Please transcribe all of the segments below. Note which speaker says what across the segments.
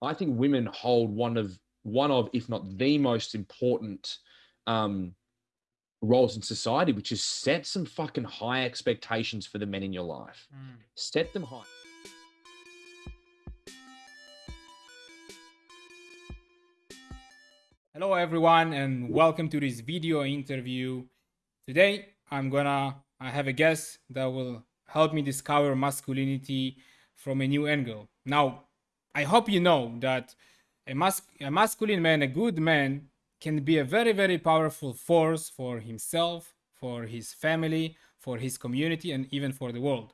Speaker 1: I think women hold one of one of, if not the most important um, roles in society, which is set some fucking high expectations for the men in your life. Mm. Set them high.
Speaker 2: Hello everyone and welcome to this video interview. Today I'm gonna I have a guest that will help me discover masculinity from a new angle. Now I hope you know that a, mas a masculine man, a good man, can be a very, very powerful force for himself, for his family, for his community, and even for the world.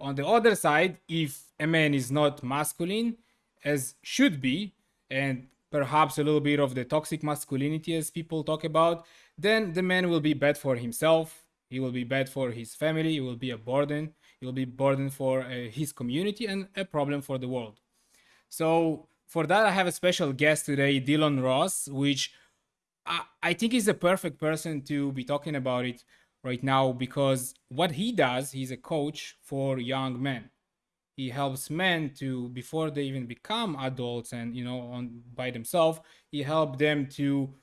Speaker 2: On the other side, if a man is not masculine, as should be, and perhaps a little bit of the toxic masculinity as people talk about, then the man will be bad for himself, he will be bad for his family, he will be a burden, he will be burden for uh, his community and a problem for the world. So for that, I have a special guest today, Dylan Ross, which I, I think is the perfect person to be talking about it right now because what he does, he's a coach for young men. He helps men to before they even become adults and you know on by themselves. He helps them to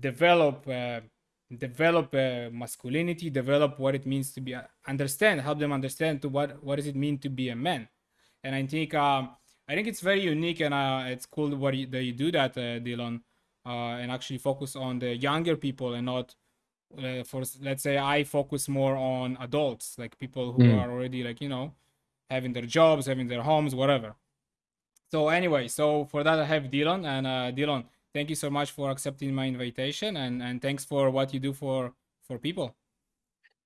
Speaker 2: develop uh, develop uh, masculinity, develop what it means to be understand, help them understand to what what does it mean to be a man. And I think um, I think it's very unique and uh, it's cool what you, that you do that, uh, Dylan, uh, and actually focus on the younger people and not uh, for let's say I focus more on adults, like people who mm. are already like you know having their jobs, having their homes, whatever. So anyway, so for that I have Dylan and uh, Dylan, thank you so much for accepting my invitation and and thanks for what you do for for people.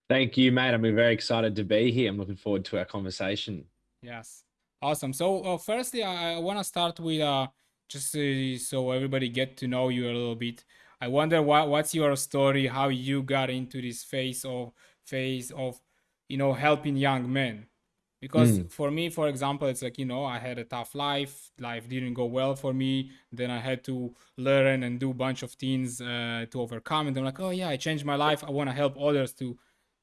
Speaker 1: Thank you, mate. I'm very excited to be here. I'm looking forward to our conversation.
Speaker 2: Yes. Awesome. So uh, firstly, I, I want to start with uh, just uh, so everybody get to know you a little bit. I wonder what what's your story, how you got into this phase of phase of you know helping young men. Because mm. for me, for example, it's like you know I had a tough life. Life didn't go well for me. Then I had to learn and do a bunch of things uh, to overcome. And I'm like, oh yeah, I changed my life. I want to help others to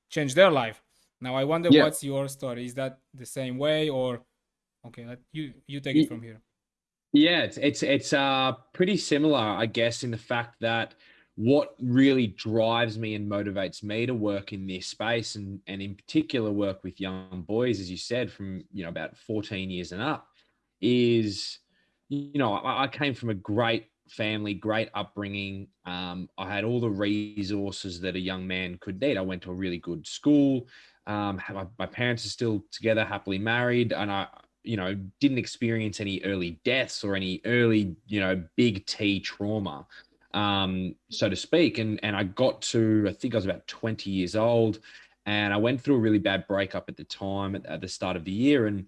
Speaker 2: change their life. Now I wonder yeah. what's your story. Is that the same way or Okay, let you you take it from here.
Speaker 1: Yeah, it's it's it's uh pretty similar, I guess, in the fact that what really drives me and motivates me to work in this space and and in particular work with young boys, as you said, from you know about 14 years and up, is you know, I, I came from a great family, great upbringing. Um, I had all the resources that a young man could need. I went to a really good school. Um, my, my parents are still together, happily married, and I you know, didn't experience any early deaths or any early, you know, big T trauma, um, so to speak. And and I got to, I think I was about 20 years old, and I went through a really bad breakup at the time at, at the start of the year. And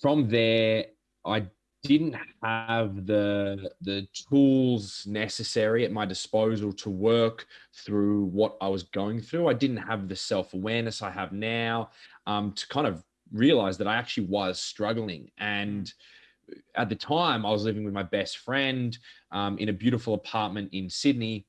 Speaker 1: from there, I didn't have the the tools necessary at my disposal to work through what I was going through. I didn't have the self awareness I have now um, to kind of realized that I actually was struggling. And at the time, I was living with my best friend um, in a beautiful apartment in Sydney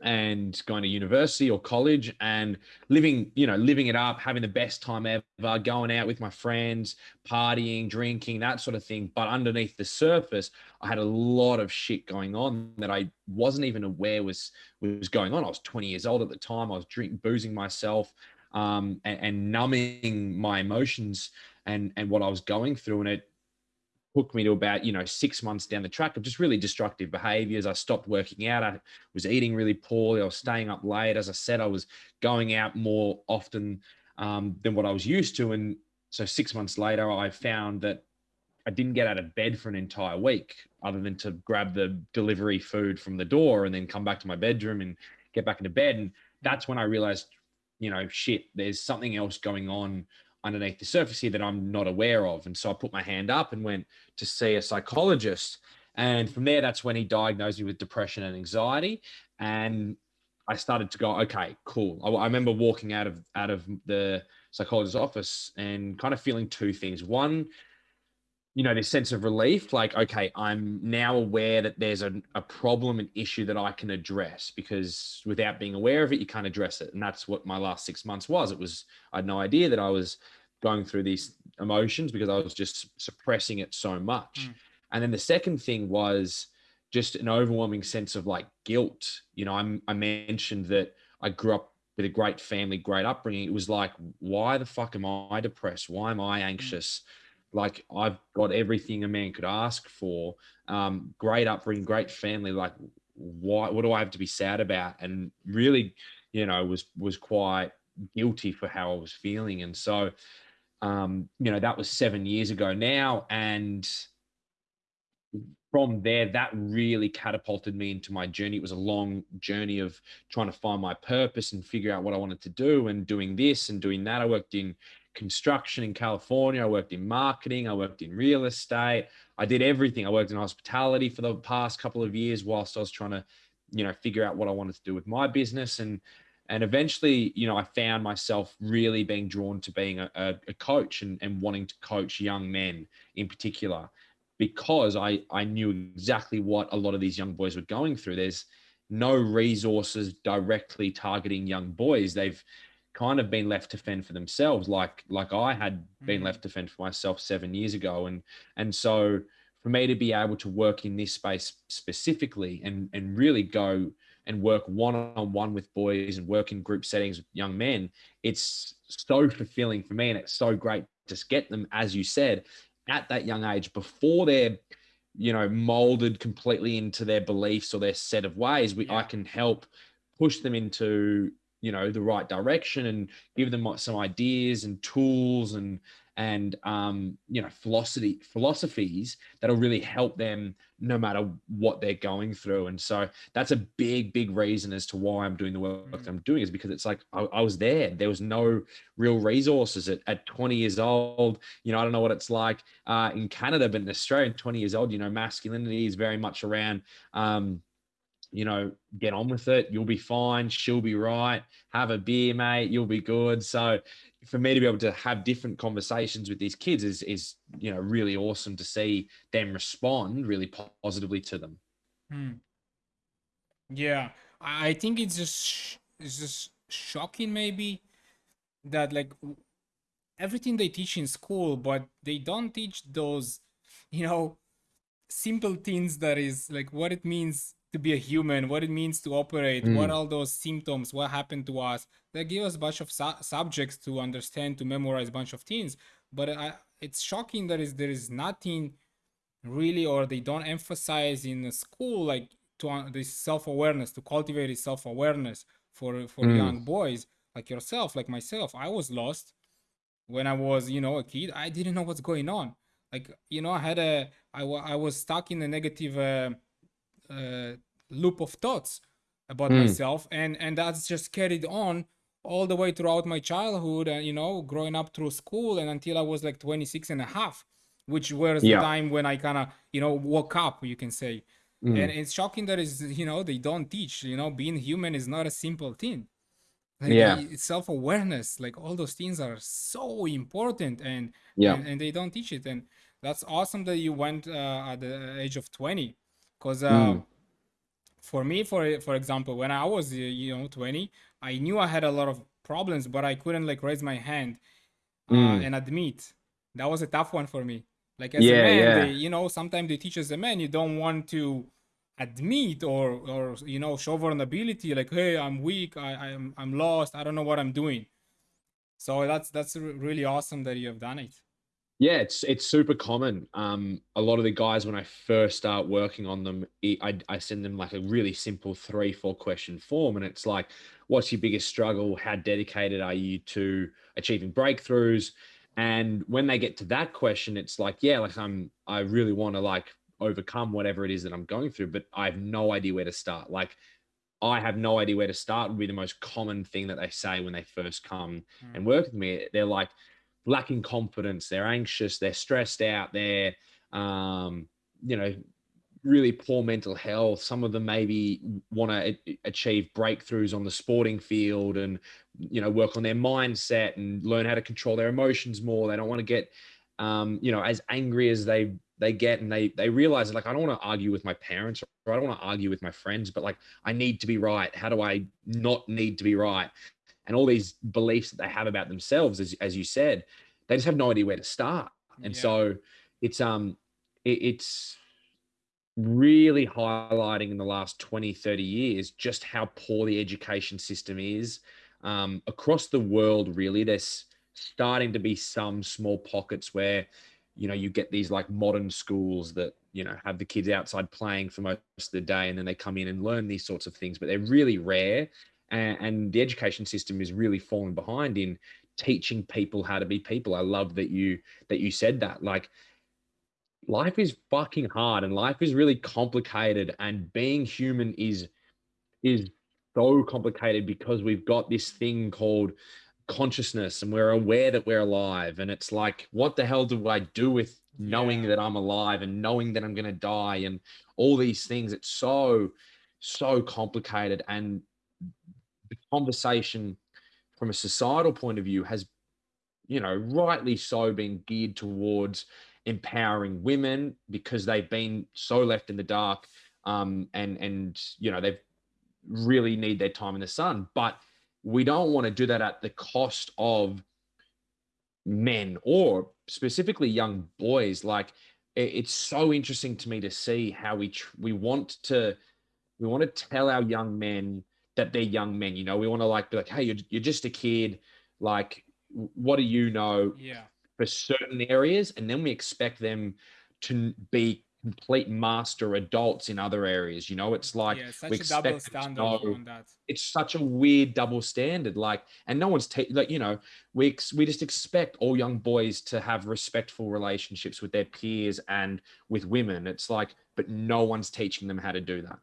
Speaker 1: and going to university or college and living, you know, living it up, having the best time ever, going out with my friends, partying, drinking, that sort of thing. But underneath the surface, I had a lot of shit going on that I wasn't even aware was was going on. I was 20 years old at the time. I was drink boozing myself um, and, and numbing my emotions and and what I was going through, and it took me to about you know six months down the track of just really destructive behaviors. I stopped working out. I was eating really poorly. I was staying up late. As i said i was going out more often um, than what i was used to and so six months later i found that i didn't get out of bed for an entire week other than to grab the delivery food from the door and then come back to my bedroom and get back into bed and that's when i realized you know, shit, there's something else going on underneath the surface here that I'm not aware of. And so I put my hand up and went to see a psychologist. And from there, that's when he diagnosed me with depression and anxiety. And I started to go, okay, cool. I, I remember walking out of out of the psychologist's office and kind of feeling two things. One, you know, this sense of relief, like, okay, I'm now aware that there's a, a problem, an issue that I can address because without being aware of it, you can't address it. And that's what my last six months was. It was, I had no idea that I was going through these emotions because I was just suppressing it so much. and then the second thing was just an overwhelming sense of like guilt. You know, I'm, I mentioned that I grew up with a great family, great upbringing. It was like, why the fuck am I depressed? Why am I mm. Like I've got everything a man could ask for. Um, great upbringing, great family. Like, why? What do I have to be sad about? And really, you know, was was quite guilty for how I was feeling. And so, um, you know, that was seven years ago now, and from there, that really catapulted me into my journey. It was a long journey of trying to find my purpose and figure out what I wanted to do and doing this and doing that. I worked in construction in California. I worked in marketing. I worked in real estate. I did everything. I worked in hospitality for the past couple of years whilst I was trying to, you know, figure out what I wanted to do with my business. And and eventually, you know, I found myself really being drawn to being a, a coach and, and wanting to coach young men in particular because I, I knew exactly what a lot of these young boys were going through. There's no resources directly targeting young boys. They've kind of been left to fend for themselves, like like I had been mm. left to fend for myself seven years ago. And and so for me to be able to work in this space specifically and and really go and work one on one with boys and work in group settings with young men, it's so fulfilling for me. And it's so great to get them, as you said, at that young age before they're you know molded completely into their beliefs or their set of ways we yeah. i can help push them into you know the right direction and give them some ideas and tools and and um, you know philosophy philosophies that'll really help them no matter what they're going through. And so that's a big big reason as to why i'm doing the work mm. that i'm doing is because it's like I, I, was there. There was no real resources at, at 20 years old. You know i don't know what it's like uh, in canada but in australia 20 years old you know masculinity is very much around um, you know, get on with it. You'll be fine. She'll be right. Have a beer, mate. You'll be good. So for me to be able to have different conversations with these kids is is you know really awesome to see them respond really positively to them.
Speaker 2: Hmm. Yeah, I think it's just it's just shocking maybe that like everything they teach in school, but they don't teach those you know simple things that is like what it means to be a human, what it means to operate, mm. what all those symptoms, what happened to us. They give us a bunch of su- subjects to understand, to memorize a bunch of things. But I, it's shocking that is there is nothing really, or they don't emphasize in the school like to uh, this self-awareness, to cultivate this self-awareness for for mm. young boys like yourself, like myself. I was lost when I was, you know, a kid. I didn't know what's going on. Like, you know, I had a, I, I was stuck in a negative. Uh, uh, loop of thoughts about mm. myself and and that's just carried on all the way throughout my childhood and you know growing up through school and until i was like 26 and a half which was yeah. the time when i kind of you know woke up you can say mm. and it's shocking that is you know they don't teach you know being human is not a simple thing like, yeah self-awareness like all those things are so important and yeah and, and, they don't teach it and that's awesome that you went uh, at the age of 20 because uh, mm. for me for for example when i was uh, you know 20 i knew i had a lot of problems but i couldn't like raise my hand uh, mm. and admit that was a tough one for me like as yeah, a man yeah. they, you know sometimes they teach as a man you don't want to admit or or you know show vulnerability like hey i'm weak i i'm i'm lost i don't know what i'm doing so that's that's really awesome that you have done it
Speaker 1: yeah, it's it's super common. Um, a lot of the guys when I first start working on them, I, I send them like a really simple three four question form, and it's like, what's your biggest struggle? How dedicated are you to achieving breakthroughs? And when they get to that question, it's like, yeah, like I'm I really want to like overcome whatever it is that I'm going through, but I have no idea where to start. Like I have no idea where to start would be the most common thing that they say when they first come mm. and work with me. They're like, lacking confidence, they're anxious, they're stressed out, they're, um, you know, really poor mental health. Some of them maybe want to achieve breakthroughs on the sporting field and, you know, work on their mindset and learn how to control their emotions more. They don't want to get, um, you know, as angry as they they get and they they realize like I don't want to argue with my parents or I don't want to argue with my friends, but like I need to be right. How do I not need to be right? And all these beliefs that they have about themselves, as, as you said, they just have no idea where to start. And yeah. so it's um it, it's really highlighting in the last 20, 30 years just how poor the education system is um, across the world. Really, there's starting to be some small pockets where you know you get these like modern schools that you know have the kids outside playing for most of the day and then they come in and learn these sorts of things but they're really rare and, and the education system is really falling behind in teaching people how to be people. I love that you that you said that. Like life is fucking hard and life is really complicated and being human is is so complicated because we've got this thing called consciousness and we're aware that we're alive. And it's like what the hell do i do with knowing yeah. that i'm alive and knowing that i'm going to die and all these things? It's so so complicated. And the conversation from a societal point of view has you know rightly so been geared towards empowering women because they've been so left in the dark um, and and you know they've really need their time in the sun. But we don't want to do that at the cost of men or specifically young boys. Like it's so interesting to me to see how we we want to we want to tell our young men that they're young men you know? We want to like be like hey you're, you're just a kid. Like what do you know
Speaker 2: yeah.
Speaker 1: for certain areas? And then we expect them to be complete master adults in other areas you know? It's like
Speaker 2: yeah, we expect know,
Speaker 1: it's such a weird double standard like and no one's ta- like you know we ex- we just expect all young boys to have respectful relationships with their peers and with women. It's like but no one's teaching them how to do that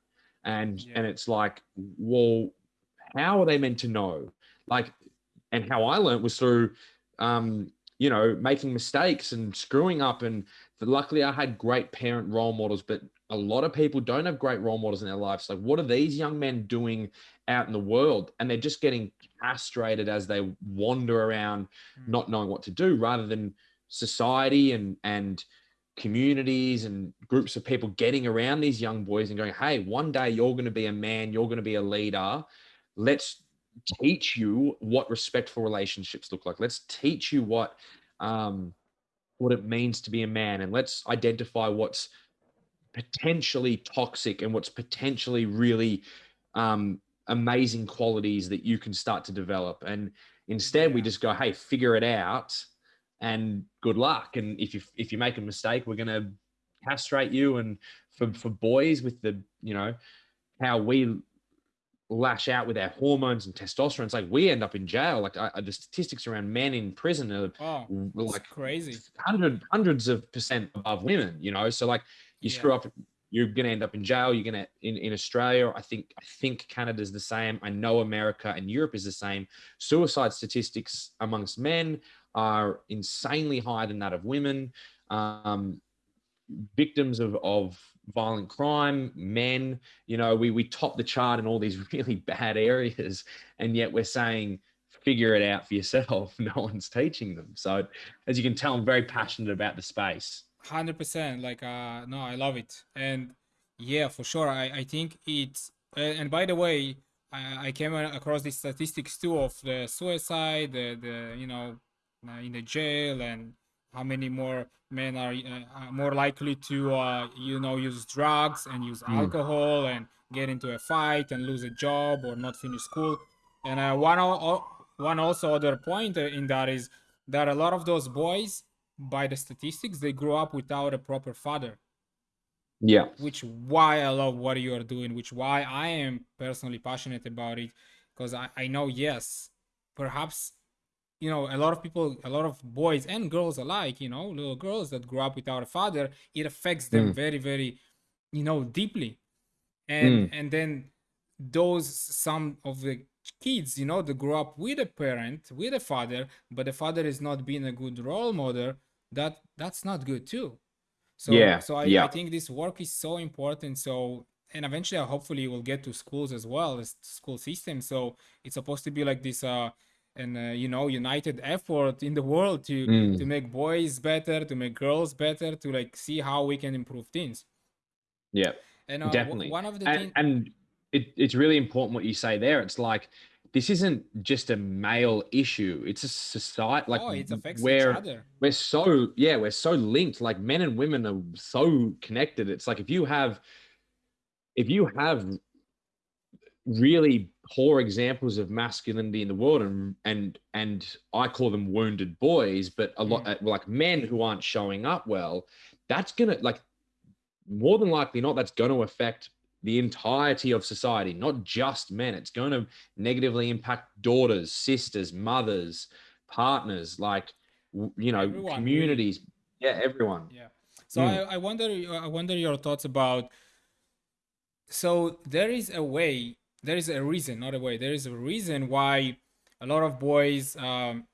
Speaker 1: and yeah. and it's like well how are they meant to know like and how i learned was through um you know, making mistakes and screwing up. And luckily, I had great parent role models, but a lot of people don't have great role models in their lives. Like, what are these young men doing out in the world? And they're just getting castrated as they wander around, mm. not knowing what to do, rather than society and and communities and groups of people getting around these young boys and going, "Hey, one day you're going to be a man. You're going to be a leader. Let's teach you what respectful relationships look like. Let's teach you what um, what it means to be a man, and let's identify what's potentially toxic and what's potentially really um, amazing qualities that you can start to develop. And instead, we just go, "Hey, figure it out." And good luck. And if you if you make a mistake, we're gonna castrate you. And for for boys with the you know how we lash out with our hormones and testosterone. It's like we end up in jail. Like I, the statistics around men in prison are
Speaker 2: oh, like
Speaker 1: crazy, hundred hundreds of percent above women. You know, so like you yeah. screw up, you're gonna end up in jail. You're gonna in in Australia. I think I think Canada's the same. I know America and Europe is the same. Suicide statistics amongst men are insanely higher than that of women. Um, victims of of violent crime, men, you know, we, we top the chart in all these really bad areas. And yet we're saying, figure it out for yourself. No one's teaching them. So as you can tell, I'm very passionate about the space.
Speaker 2: 100%. Like, uh, no, I love it. And yeah, for sure. I, I think it's, uh, and by the way, I, I came across these statistics too of the suicide, the, the you know, in the jail and how many more men are uh, more likely to uh, you know use drugs and use mm. alcohol and get into a fight and lose a job or not finish school. And uh, one one also other point in that is that a lot of those boys by the statistics they grew up without a proper father.
Speaker 1: Yeah.
Speaker 2: Which why i love what you're doing which why i am personally passionate about it because I, I know yes perhaps you know a lot of people a lot of boys and girls alike you know little girls that grow up without a father it affects them mm. very very you know deeply and mm. and then those some of the kids you know that grow up with a parent with a father but the father is not being a good role model that that's not good too so yeah so I, yeah. I think this work is so important so and eventually hopefully we'll get to schools as well as school system so it's supposed to be like this uh and uh, you know united effort in the world to mm. to make boys better to make girls better to like see how we can improve things
Speaker 1: yeah and uh, definitely one of the and, things and it, it's really important what you say there it's like this isn't just a male issue. It's a society like
Speaker 2: oh, it affects each
Speaker 1: where
Speaker 2: other.
Speaker 1: we're so yeah, we're so linked. Like men and women are so connected. It's like if you have if you have really poor examples of masculinity in the world and and and I call them wounded boys, but a lot
Speaker 2: Mm.
Speaker 1: like men who aren't showing up well, that's gonna like more than likely not that's going to affect the entirety of society, not just men. It's going to negatively impact daughters, sisters, mothers, partners, like you know,
Speaker 2: Everyone,
Speaker 1: communities. Yeah, everyone.
Speaker 2: Yeah. So
Speaker 1: Mm.
Speaker 2: I, I wonder I wonder your thoughts about so there is a way there is a reason not a way. There is a reason why a lot of boys um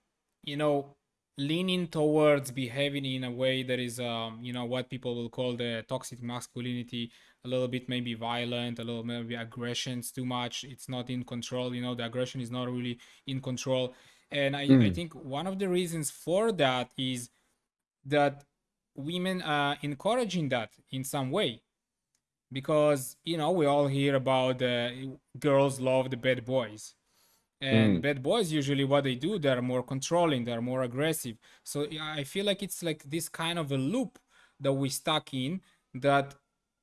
Speaker 2: you know leaning towards behaving in a way that is um you know what people will call the toxic masculinity a little bit maybe violent a little maybe aggressions too much. It's not in control you know the aggression is not really in control. And i, I
Speaker 1: Mm.
Speaker 2: think one of the reasons for that is that women are encouraging that in some way because you know we all hear about uh, girls love the bad boys and
Speaker 1: Mm.
Speaker 2: bad boys usually what they do they're more controlling they're more aggressive so i feel like it's like this kind of a loop that we stuck in that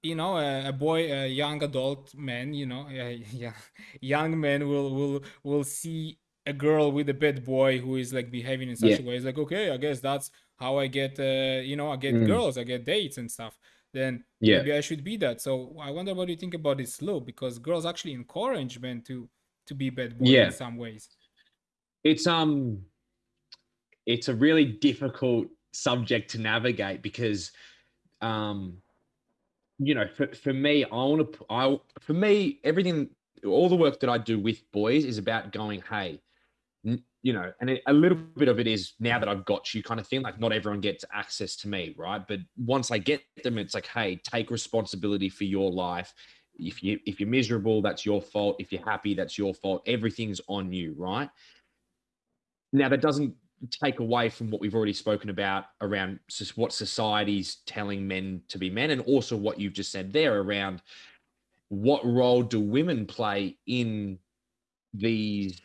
Speaker 2: you know a, a boy a young adult man you know a, yeah, young man will will will see a girl with a bad boy who is like behaving in such
Speaker 1: Yeah.
Speaker 2: a way it's like okay i guess that's how i get uh, you know i get
Speaker 1: Mm.
Speaker 2: girls i get dates and stuff then
Speaker 1: Yeah.
Speaker 2: maybe I should be that. So I wonder what you think about this loop because girls actually encourage men to to be bad boy in some ways.
Speaker 1: It's um it's a really difficult subject to navigate because um you know for, for me i want to i for me everything all the work that i do with boys is about going hey you know and a little bit of it is now that i've got you kind of thing like not everyone gets access to me right? But once i get them it's like hey take responsibility for your life. If you if you're miserable that's your fault. If you're happy that's your fault. Everything's on you right? Now that doesn't take away from what we've already spoken about around what society's telling men to be men and also what you've just said there around what role do women play in these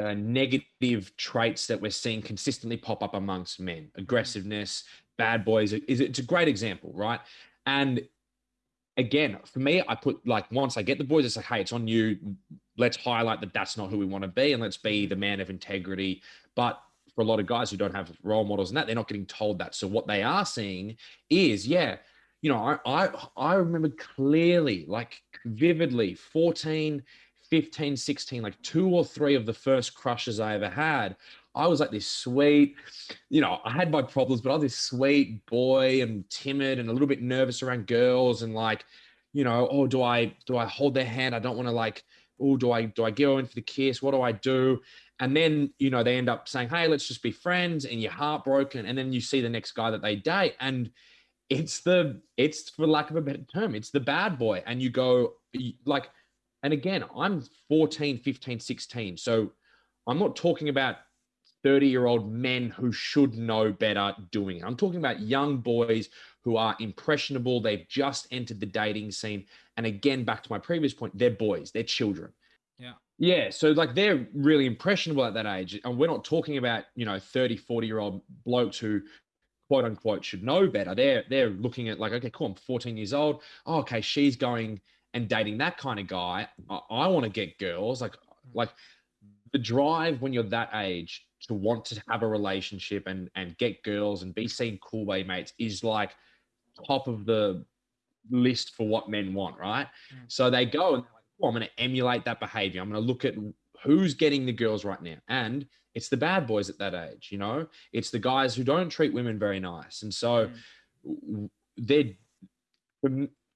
Speaker 1: uh, negative traits that we're seeing consistently pop up amongst men. Aggressiveness bad boys is it's a great example right? And again for me i put like once i get the boys it's like hey it's on you. Let's highlight that that's not who we want to be and let's be the man of integrity. But for a lot of guys who don't have role models and that they're not getting told that. So what they are seeing is yeah you know i i, I remember clearly like vividly 14 15 16 like two or three of the first crushes i ever had i was like this sweet you know i had my problems but i was this sweet boy and timid and a little bit nervous around girls and like you know oh do i do i hold their hand? I don't want to like oh do i do i go in for the kiss? What do i do? And then you know they end up saying hey let's just be friends and you're heartbroken and then you see the next guy that they date and it's the it's for lack of a better term it's the bad boy and you go like and again i'm 14 15 16 so i'm not talking about 30 year old men who should know better doing it. I'm talking about young boys who are impressionable. They've just entered the dating scene. And again back to my previous point they're boys they're children.
Speaker 2: Yeah.
Speaker 1: yeah so like they're really impressionable at that age. And we're not talking about you know 30 40 year old blokes who quote unquote should know better. They're they're looking at like okay cool i'm 14 years old. Oh, okay she's going and dating that kind of guy i, I want to get girls like like the drive when you're that age to want to have a relationship and and get girls and be seen cool by your mates is like top of the list for what men want right?
Speaker 2: Mm.
Speaker 1: so they go and they're like oh, i'm going to emulate that behavior. I'm going to look at who's getting the girls right now. And it's the bad boys at that age you know? It's the guys who don't treat women very nice. And so
Speaker 2: Mm.
Speaker 1: they're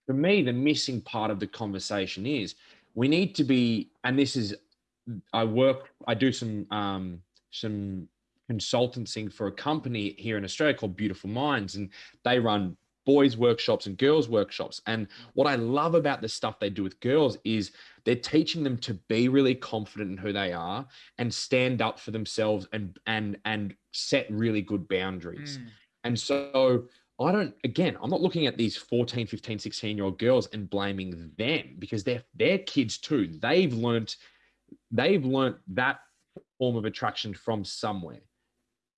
Speaker 1: for, me the missing part of the conversation is we need to be and this is i work i do some um some consultancy for a company here in australia called beautiful minds and they run boys workshops and girls workshops and what i love about the stuff they do with girls is they're teaching them to be really confident in who they are and stand up for themselves and and and set really good boundaries
Speaker 2: Mm.
Speaker 1: and so I don't, again, I'm not looking at these 14, 15, 16 year old girls and blaming them because they're, they're kids too. They've learned, they've learned that form of attraction from somewhere.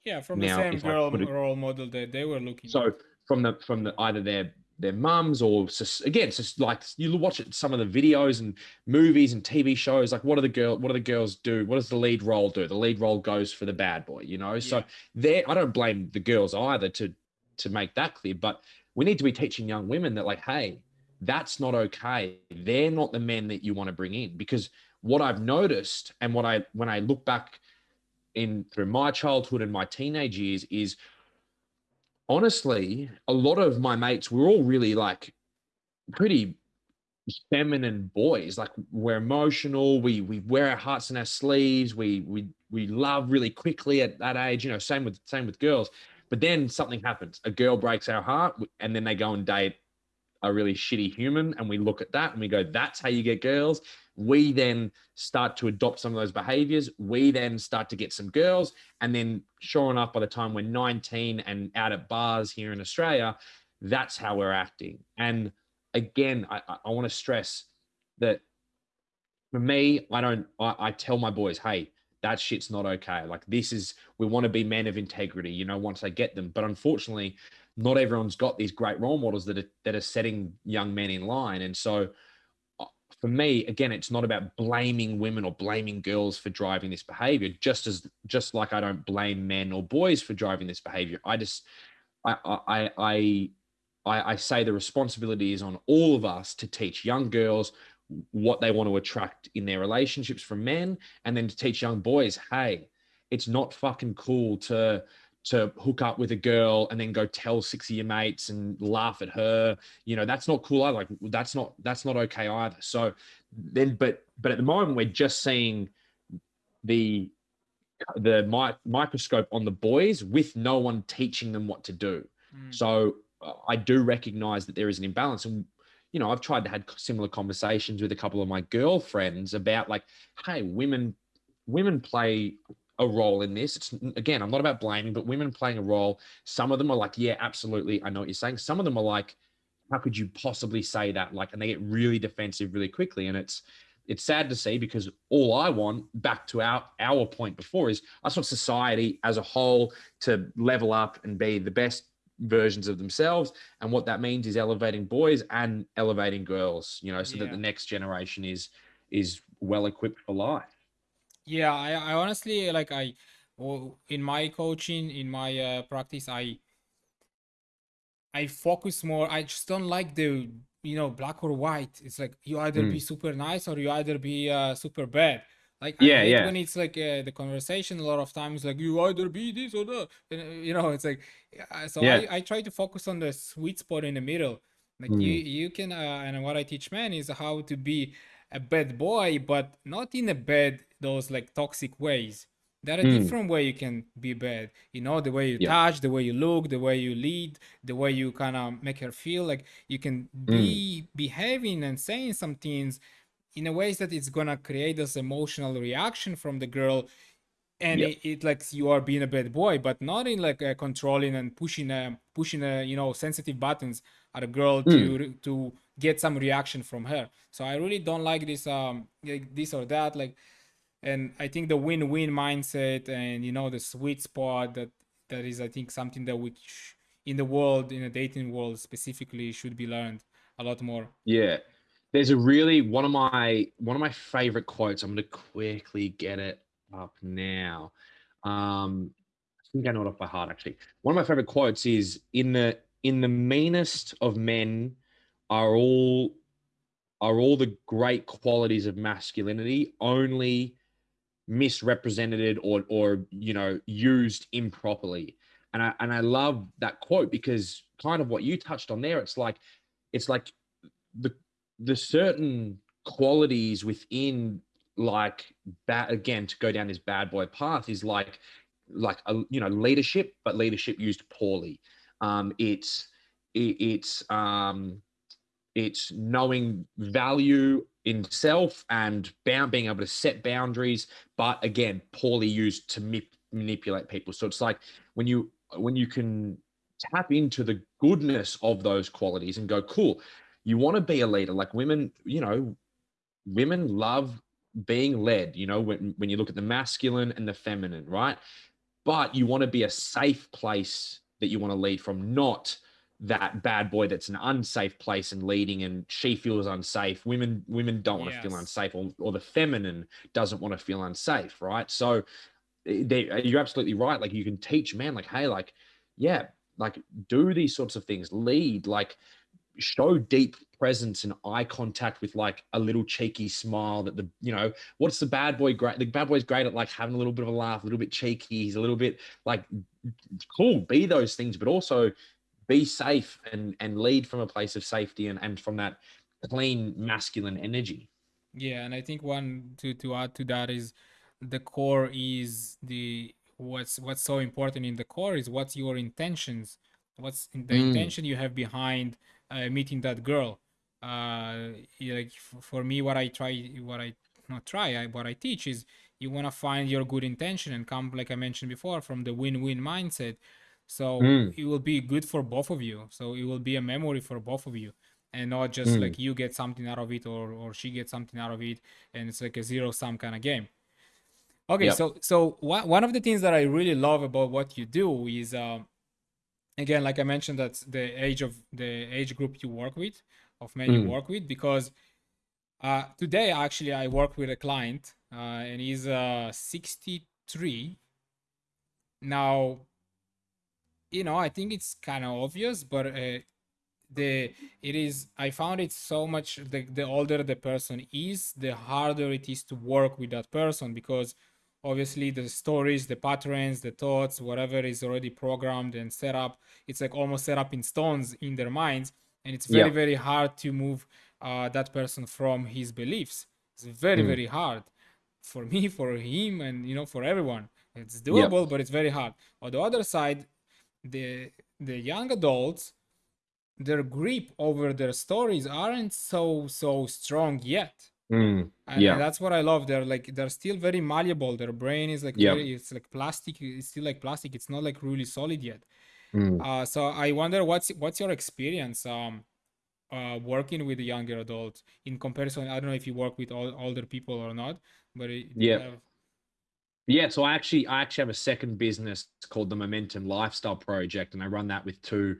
Speaker 2: Yeah, from now, the same girl it, role model that they were looking.
Speaker 1: So at. from the, from the, either their, their mums or again, it's just like you watch it, some of the videos and movies and TV shows. Like, what do the girl, what do the girls do? What does the lead role do? The lead role goes for the bad boy, you know. Yeah. So there, I don't blame the girls either to to make that clear. But we need to be teaching young women that, like, hey, that's not okay. They're not the men that you want to bring in. Because what I've noticed and what I, when I look back in through my childhood and my teenage years, is honestly, a lot of my mates were all really like pretty feminine boys. Like we're emotional. We we wear our hearts in our sleeves. We we we love really quickly at that age. You know, same with same with girls. But then something happens. A girl breaks our heart, and then they go and date a really shitty human. And we look at that and we go, that's how you get girls. We then start to adopt some of those behaviors. We then start to get some girls. And then, sure enough, by the time we're 19 and out at bars here in Australia, that's how we're acting. And again, I, I want to stress that for me, I don't, I, I tell my boys, hey, that shit's not okay. Like this is we want to be men of integrity, you know, once they get them. But unfortunately, not everyone's got these great role models that are that are setting young men in line. And so uh, for me, again, it's not about blaming women or blaming girls for driving this behavior, just as just like I don't blame men or boys for driving this behavior. I just I I I I, I say the responsibility is on all of us to teach young girls what they want to attract in their relationships from men and then to teach young boys hey it's not fucking cool to to hook up with a girl and then go tell six of your mates and laugh at her. You know that's not cool either. Like that's not that's not okay either. So then but but at the moment we're just seeing the the mi- microscope on the boys with no one teaching them what to do. Mm. so uh, i do recognize that there is an imbalance and you know, I've tried to have similar conversations with a couple of my girlfriends about like, hey, women, women play a role in this. It's again, I'm not about blaming, but women playing a role. Some of them are like, yeah, absolutely, I know what you're saying. Some of them are like, how could you possibly say that? Like, and they get really defensive really quickly, and it's it's sad to see because all I want, back to our our point before, is I just want society as a whole to level up and be the best versions of themselves. And what that means is elevating boys and elevating girls, you know, so yeah. that the next generation is is well equipped for life.
Speaker 2: Yeah, I, I honestly like I in my coaching, in my uh, practice, I I focus more. I just don't like the you know black or white. It's like you either mm. be super nice or you either be uh, super bad. Like yeah, yeah. When it's like uh, the conversation, a lot of times like you either be this or that. And, uh, you know, it's like so. Yeah. I, I try to focus on the sweet spot in the middle. Like mm. you you can uh, and what I teach men is how to be a bad boy, but not in a bad those like toxic ways. There are mm. different way you can be bad. You know, the way you yeah. touch, the way you look, the way you lead, the way you kind of make her feel like you can be mm. behaving and saying some things in a ways that it's gonna create this emotional reaction from the girl and yep. it, it, like you are being a bad boy but not in like uh, controlling and pushing uh, pushing uh, you know sensitive buttons at a girl mm. to to get some reaction from her so i really don't like this um like this or that like and i think the win-win mindset and you know the sweet spot that that is i think something that which in the world in the dating world specifically should be learned a lot more
Speaker 1: yeah there's a really one of my one of my favorite quotes. I'm going to quickly get it up now. Um, I think I know it off by heart. Actually, one of my favorite quotes is in the in the meanest of men are all are all the great qualities of masculinity only misrepresented or or you know used improperly and i and i love that quote because kind of what you touched on there it's like it's like the the certain qualities within like that again to go down this bad boy path is like like a you know leadership but leadership used poorly. Um it's it, it's um it's knowing value in self and bound being able to set boundaries but again poorly used to manipulate people. So it's like when you when you can tap into the goodness of those qualities and go, cool, you want to be a leader. Like women, you know, women love being led, you know, when, when you look at the masculine and the feminine, right? But you want to be a safe place that you want to lead from, not that bad boy that's an unsafe place and leading and she feels unsafe women women don't want yes. to feel unsafe or, or the feminine doesn't want to feel unsafe right so eh, they, eh, you're absolutely right like you can teach men like hey like yeah like do these sorts of things lead like show deep presence and eye contact with like a little cheeky smile that the you know what's the bad boy great the bad boy's great at like having a little bit of a laugh a little bit cheeky he's a little bit like cool be those things but also be safe and and lead from a place of safety and and from that clean masculine energy
Speaker 2: yeah and i think one to to add to that is the core is the what's what's so important in the core is what's your intentions what's the mm. intention you have behind uh, meeting that girl uh like for me what i try what i not try I, what i teach is you want to find your good intention and come like i mentioned before from the win-win mindset so mm. it will be good for both of you so it will be a memory for both of you and not just mm. like you get something out of it or or she gets something out of it and it's like a zero sum kind of game okay yep. so so one of the things that i really love about what you do is uh, again like i mentioned that's the age of the age group you work with of men mm. you work with because uh, today actually i work with a client uh, and he's uh, 63 now you know i think it's kind of obvious but uh, the it is i found it so much the, the older the person is the harder it is to work with that person because obviously the stories the patterns the thoughts whatever is already programmed and set up it's like almost set up in stones in their minds and it's very yeah. very hard to move uh, that person from his beliefs it's very mm. very hard for me for him and you know for everyone it's doable yeah. but it's very hard on the other side the the young adults their grip over their stories aren't so so strong yet
Speaker 1: mm,
Speaker 2: and,
Speaker 1: yeah.
Speaker 2: that's what i love. They're like they're still very malleable. Their brain is like yeah. very, it's like plastic it's still like plastic. It's not like really solid yet. Mm. uh, so i wonder what's what's your experience um uh, working with the younger adults in comparison? I don't know if you work with all, older people or not but it,
Speaker 1: yeah. yeah, so I actually I actually have a second business called the Momentum Lifestyle Project, and I run that with two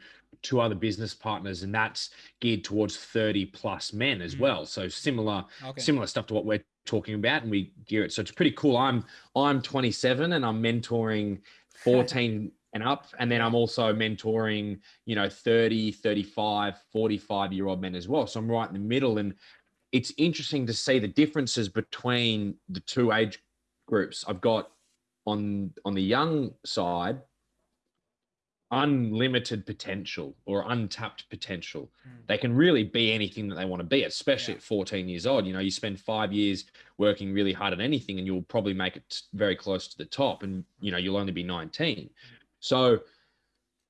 Speaker 1: two other business partners, and that's geared towards thirty plus men as mm. well. So similar okay. similar stuff to what we're talking about, and we gear it. So it's pretty cool. I'm I'm 27 and I'm mentoring 14 and up, and then I'm also mentoring you know 30, 35, 45 year old men as well. So I'm right in the middle, and it's interesting to see the differences between the two age groups. I've got on on the young side unlimited potential or untapped potential. Mm. They can really be anything that they want to be, especially yeah. at 14 years old. You know, you spend five years working really hard at anything and you'll probably make it very close to the top and, you know, you'll only be 19. So,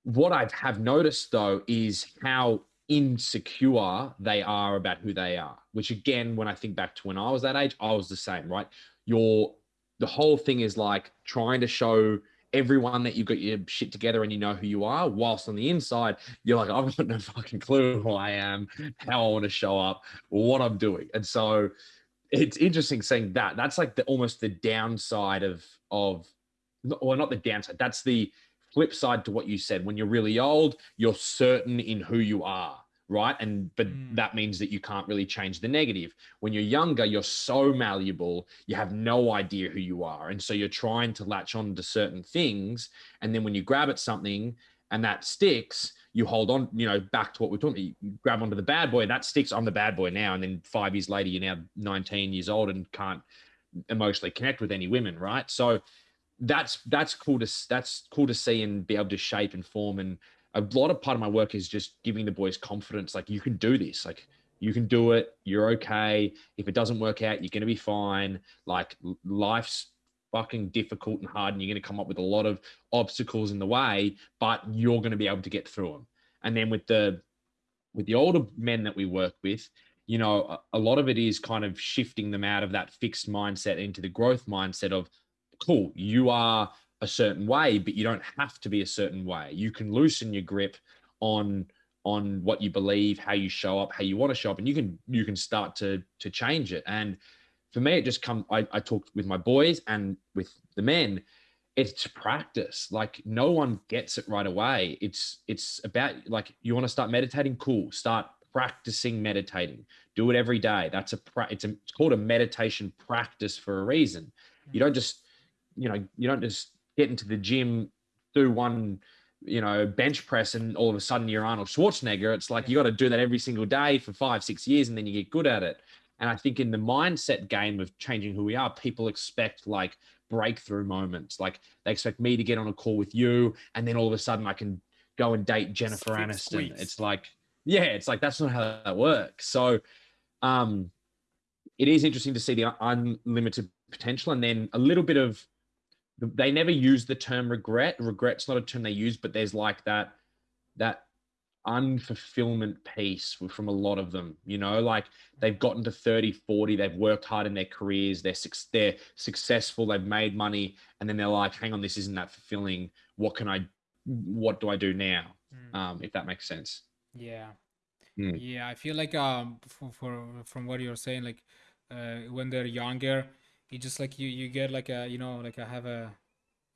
Speaker 1: what I have noticed though is how insecure they are about who they are, which again, when I think back to when I was that age, I was the same, right? You're the whole thing is like trying to show everyone that you've got your shit together and you know who you are, whilst on the inside, you're like, I've got no fucking clue who I am, how I want to show up, what I'm doing. And so it's interesting saying that. That's like the almost the downside of of well, not the downside, that's the flip side to what you said. When you're really old, you're certain in who you are right? And but mm. that means that you can't really change the negative. When you're younger you're so malleable you have no idea who you are. And so you're trying to latch on to certain things. And then when you grab at something and that sticks you hold on you know back to what we're talking you grab onto the bad boy that sticks i'm the bad boy now. And then five years later you're now 19 years old and can't emotionally connect with any women right? So that's that's cool to that's cool to see and be able to shape and form and a lot of part of my work is just giving the boys confidence like you can do this. Like you can do it. You're okay. If it doesn't work out you're going to be fine. Like life's fucking difficult and hard and you're going to come up with a lot of obstacles in the way but you're going to be able to get through them and then with the with the older men that we work with you know a, a lot of it is kind of shifting them out of that fixed mindset into the growth mindset of cool you are a certain way, but you don't have to be a certain way. You can loosen your grip on on what you believe, how you show up, how you want to show up, and you can you can start to to change it. And for me, it just come. I, I talked with my boys and with the men. It's practice. Like no one gets it right away. It's it's about like you want to start meditating. Cool. Start practicing meditating. Do it every day. That's a it's a it's called a meditation practice for a reason. You mm. don't just you know you don't just get into the gym, do one you know, bench press and all of a sudden you're Arnold Schwarzenegger. It's like you got to do that every single day for five, six years and then you get good at it. And I think in the mindset game of changing who we are, people expect like breakthrough moments. Like they expect me to get on a call with you and then all of a sudden I can go and date Jennifer Six Aniston. Weeks. It's like, yeah, it's like that's not how that works. So um it is interesting to see the unlimited potential and then a little bit of they never use the term regret. Regret's not a term they use, but there's like that that unfulfillment piece from a lot of them you know like they've gotten to 30 40 they've worked hard in their careers they're they're successful they've made money and then they're like hang on this isn't that fulfilling what can i what do i do now mm. um if that makes sense
Speaker 2: yeah mm. yeah i feel like um for, for from what you're saying like uh when they're younger you just like you you get like a you know like I have a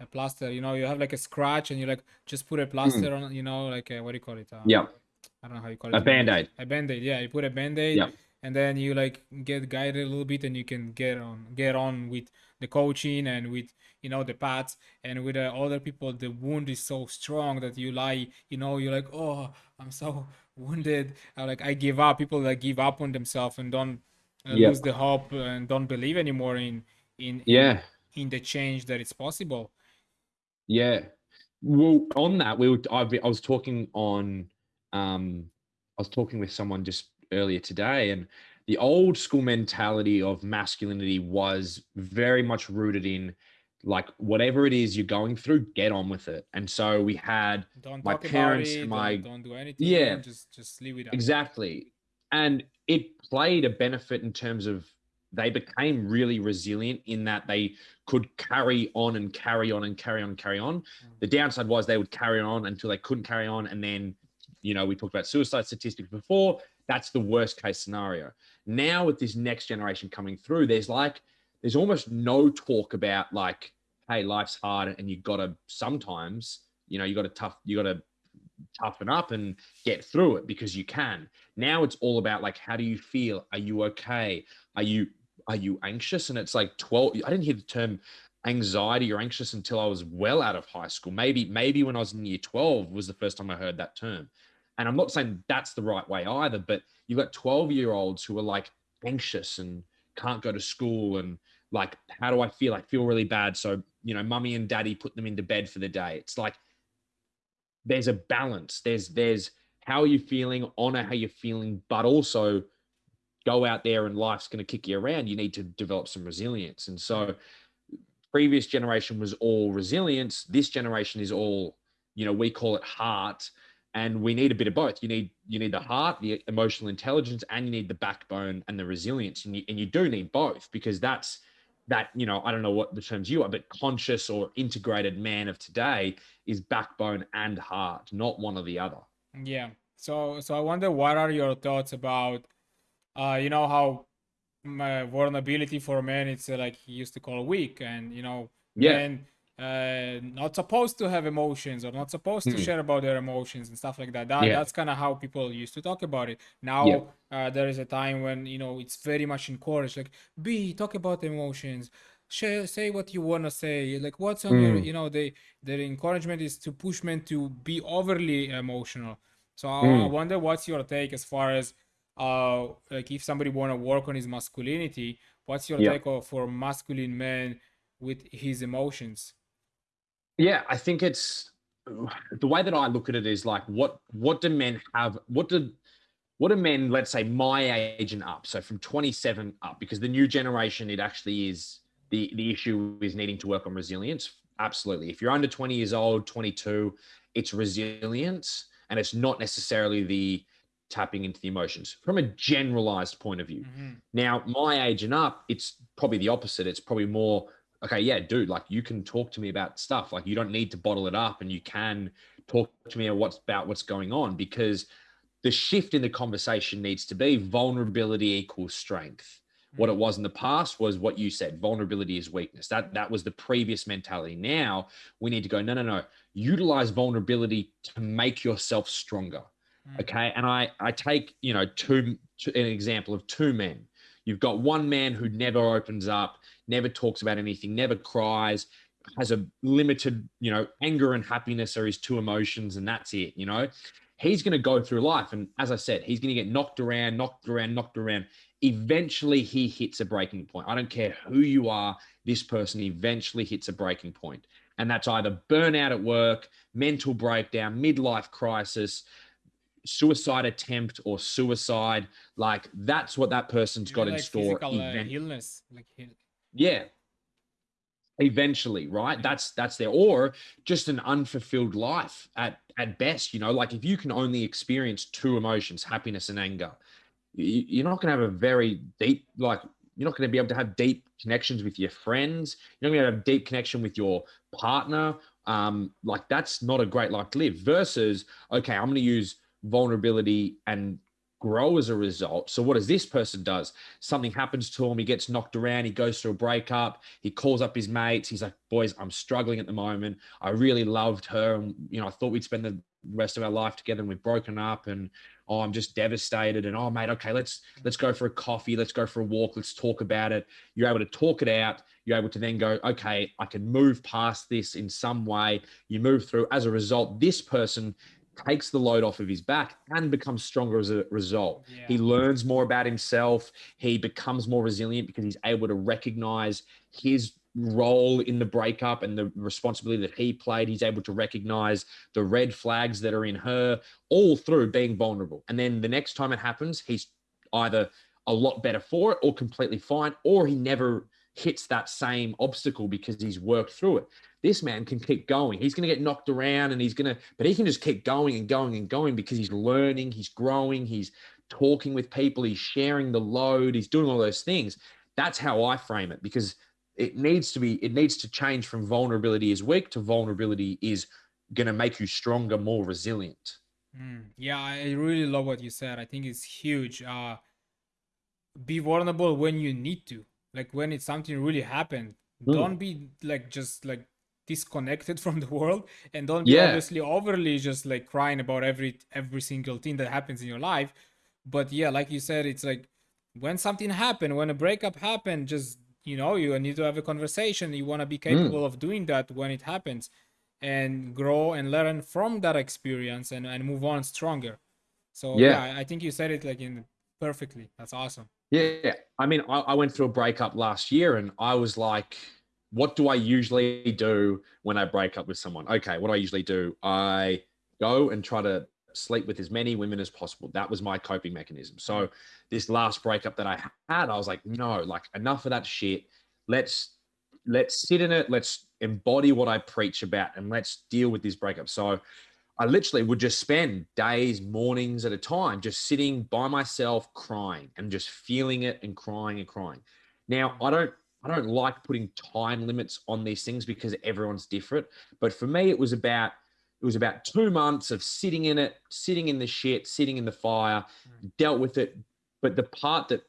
Speaker 2: a plaster you know you have like a scratch and you like just put a hmm. plaster mm. on you know like a, what do you call it
Speaker 1: um, yeah
Speaker 2: I don't know how you call it
Speaker 1: a band-aid
Speaker 2: a band-aid yeah you put a band-aid yeah. and then you like get guided a little bit and you can get on get on with the coaching and with you know the pads and with uh, other people the wound is so strong that you lie you know you're like oh i'm so wounded I, like i give up people that give up on themselves and don't uh, lose the hope and don't believe anymore in in
Speaker 1: yeah.
Speaker 2: in, in the change that it's possible.
Speaker 1: Yeah. Well on that we were I, I was talking on um i was talking with someone just earlier today and the old school mentality of masculinity was very much rooted in like whatever it is you're going through get on with it. And so we had
Speaker 2: don't
Speaker 1: my parents
Speaker 2: it,
Speaker 1: my
Speaker 2: don't, don't, do anything
Speaker 1: yeah.
Speaker 2: just just leave it
Speaker 1: up. exactly. And it played a benefit in terms of they became really resilient in that they could carry on and carry on and carry on and carry on. The downside was they would carry on until they couldn't carry on. And then, you know, we talked about suicide statistics before. That's the worst case scenario. Now, with this next generation coming through, there's like, there's almost no talk about like, hey, life's hard and you got to sometimes, you know, you got to tough, you got to toughen up and get through it because you can. Now it's all about like, how do you feel? Are you okay? Are you are you anxious? And it's like 12. I didn't hear the term anxiety or anxious until I was well out of high school. Maybe, maybe when I was in year 12 was the first time I heard that term. And I'm not saying that's the right way either, but you've got 12 year olds who are like anxious and can't go to school and like, how do I feel? I feel really bad. So, you know, mummy and daddy put them into bed for the day. It's like there's a balance. There's there's how are you feeling, honor how you're feeling, but also go out there and life's going to kick you around. You need to develop some resilience. And so previous generation was all resilience. This generation is all, you know, we call it heart. And we need a bit of both. You need you need the heart, the emotional intelligence, and you need the backbone and the resilience. And you, and you do need both because that's that you know i don't know what the terms you are but conscious or integrated man of today is backbone and heart not one or the other.
Speaker 2: Yeah. So so i wonder what are your thoughts about uh you know how vulnerability for men it's uh, like he used to call weak and you know
Speaker 1: yeah. and
Speaker 2: uh, not supposed to have emotions or not supposed mm. to hmm. share about their emotions and stuff like that. that yeah. That's kind of how people used to talk about it. Now yeah. uh, there is a time when you know it's very much encouraged. Like, be talk about emotions. Share, say what you want to say. Like, what's on mm. your, hmm. you know, the the encouragement is to push men to be overly emotional. So mm. I hmm. wonder what's your take as far as uh like if somebody want to work on his masculinity, what's your yeah. take for masculine men with his emotions?
Speaker 1: Yeah, I think it's the way that I look at it is like what what do men have? What do what do men, let's say my age and up, so from 27 up, because the new generation, it actually is the the issue is needing to work on resilience. Absolutely. If you're under 20 years old, 22, it's resilience and it's not necessarily the tapping into the emotions from a generalized point of view. Mm-hmm. Now, my age and up, it's probably the opposite. It's probably more okay, yeah, dude, like you can talk to me about stuff. Like you don't need to bottle it up and you can talk to me what's about what's going on because the shift in the conversation needs to be vulnerability equals strength. What it was in the past was what you said, vulnerability is weakness. That that was the previous mentality. Now we need to go, no, no, no. Utilize vulnerability to make yourself stronger. Mm. Okay. And I I take, you know, two an example of two men. You've got one man who never opens up, never talks about anything, never cries, has a limited, you know, anger and happiness are his two emotions, and that's it, you know. He's going to go through life. And as I said, he's going to get knocked around, knocked around, knocked around. Eventually, he hits a breaking point. I don't care who you are, this person eventually hits a breaking point. And that's either burnout at work, mental breakdown, midlife crisis, suicide attempt or suicide like that's what that person's got like in store
Speaker 2: uh, illness like
Speaker 1: yeah. Eventually right? That's that's there. Or just an unfulfilled life at at best you know? Like if you can only experience two emotions happiness and anger you're not going to have a very deep like you're not going to be able to have deep connections with your friends. You're not going to have deep connection with your partner. Um like that's not a great life to live versus okay i'm going to use vulnerability and grow as a result. So what does this person does? Something happens to him, he gets knocked around, he goes through a breakup, he calls up his mates, he's like, boys, I'm struggling at the moment. I really loved her. And, you know, I thought we'd spend the rest of our life together and we've broken up and oh, I'm just devastated. And oh mate, okay, let's let's go for a coffee, let's go for a walk, let's talk about it. You're able to talk it out. You're able to then go, okay, I can move past this in some way. You move through. As a result, this person takes the load off of his back and becomes stronger as a result. Yeah. He learns more about himself. He becomes more resilient because he's able to recognize his role in the breakup and the responsibility that he played. He's able to recognize the red flags that are in her all through being vulnerable. And then the next time it happens, he's either a lot better for it or completely fine, or he never hits that same obstacle because he's worked through it. This man can keep going. He's going to get knocked around and he's going to, but he can just keep going and going and going because he's learning, he's growing, he's talking with people, he's sharing the load, he's doing all those things. That's how I frame it because it needs to be, it needs to change from vulnerability is weak to vulnerability is going to make you stronger, more resilient.
Speaker 2: Mm, yeah, I really love what you said. I think it's huge. Uh, be vulnerable when you need to, like when it's something really happened. Mm. Don't be like just like disconnected from the world and don't be obviously overly just like crying about every every single thing that happens in your life but yeah like you said it's like when something happened when a breakup happened just you know you need to have a conversation you want to be mm. capable mm. of doing that when it happens and grow and learn from that experience and, and move on stronger so yeah. yeah i think you said it like in perfectly that's awesome
Speaker 1: yeah i mean I, I went through a breakup last year and i was like what do I usually do when I break up with someone? Okay, what do I usually do? I go and try to sleep with as many women as possible. That was my coping mechanism. So this last breakup that I had, I was like, no, like enough of that shit. Let's let's sit in it. Let's embody what I preach about and let's deal with this breakup. So I literally would just spend days, mornings at a time, just sitting by myself, crying and just feeling it and crying and crying. Now, I don't I don't like putting time limits on these things because everyone's different. But for me, it was about it was about two months of sitting in it, sitting in the shit, sitting in the fire, mm. dealt with it. But the part that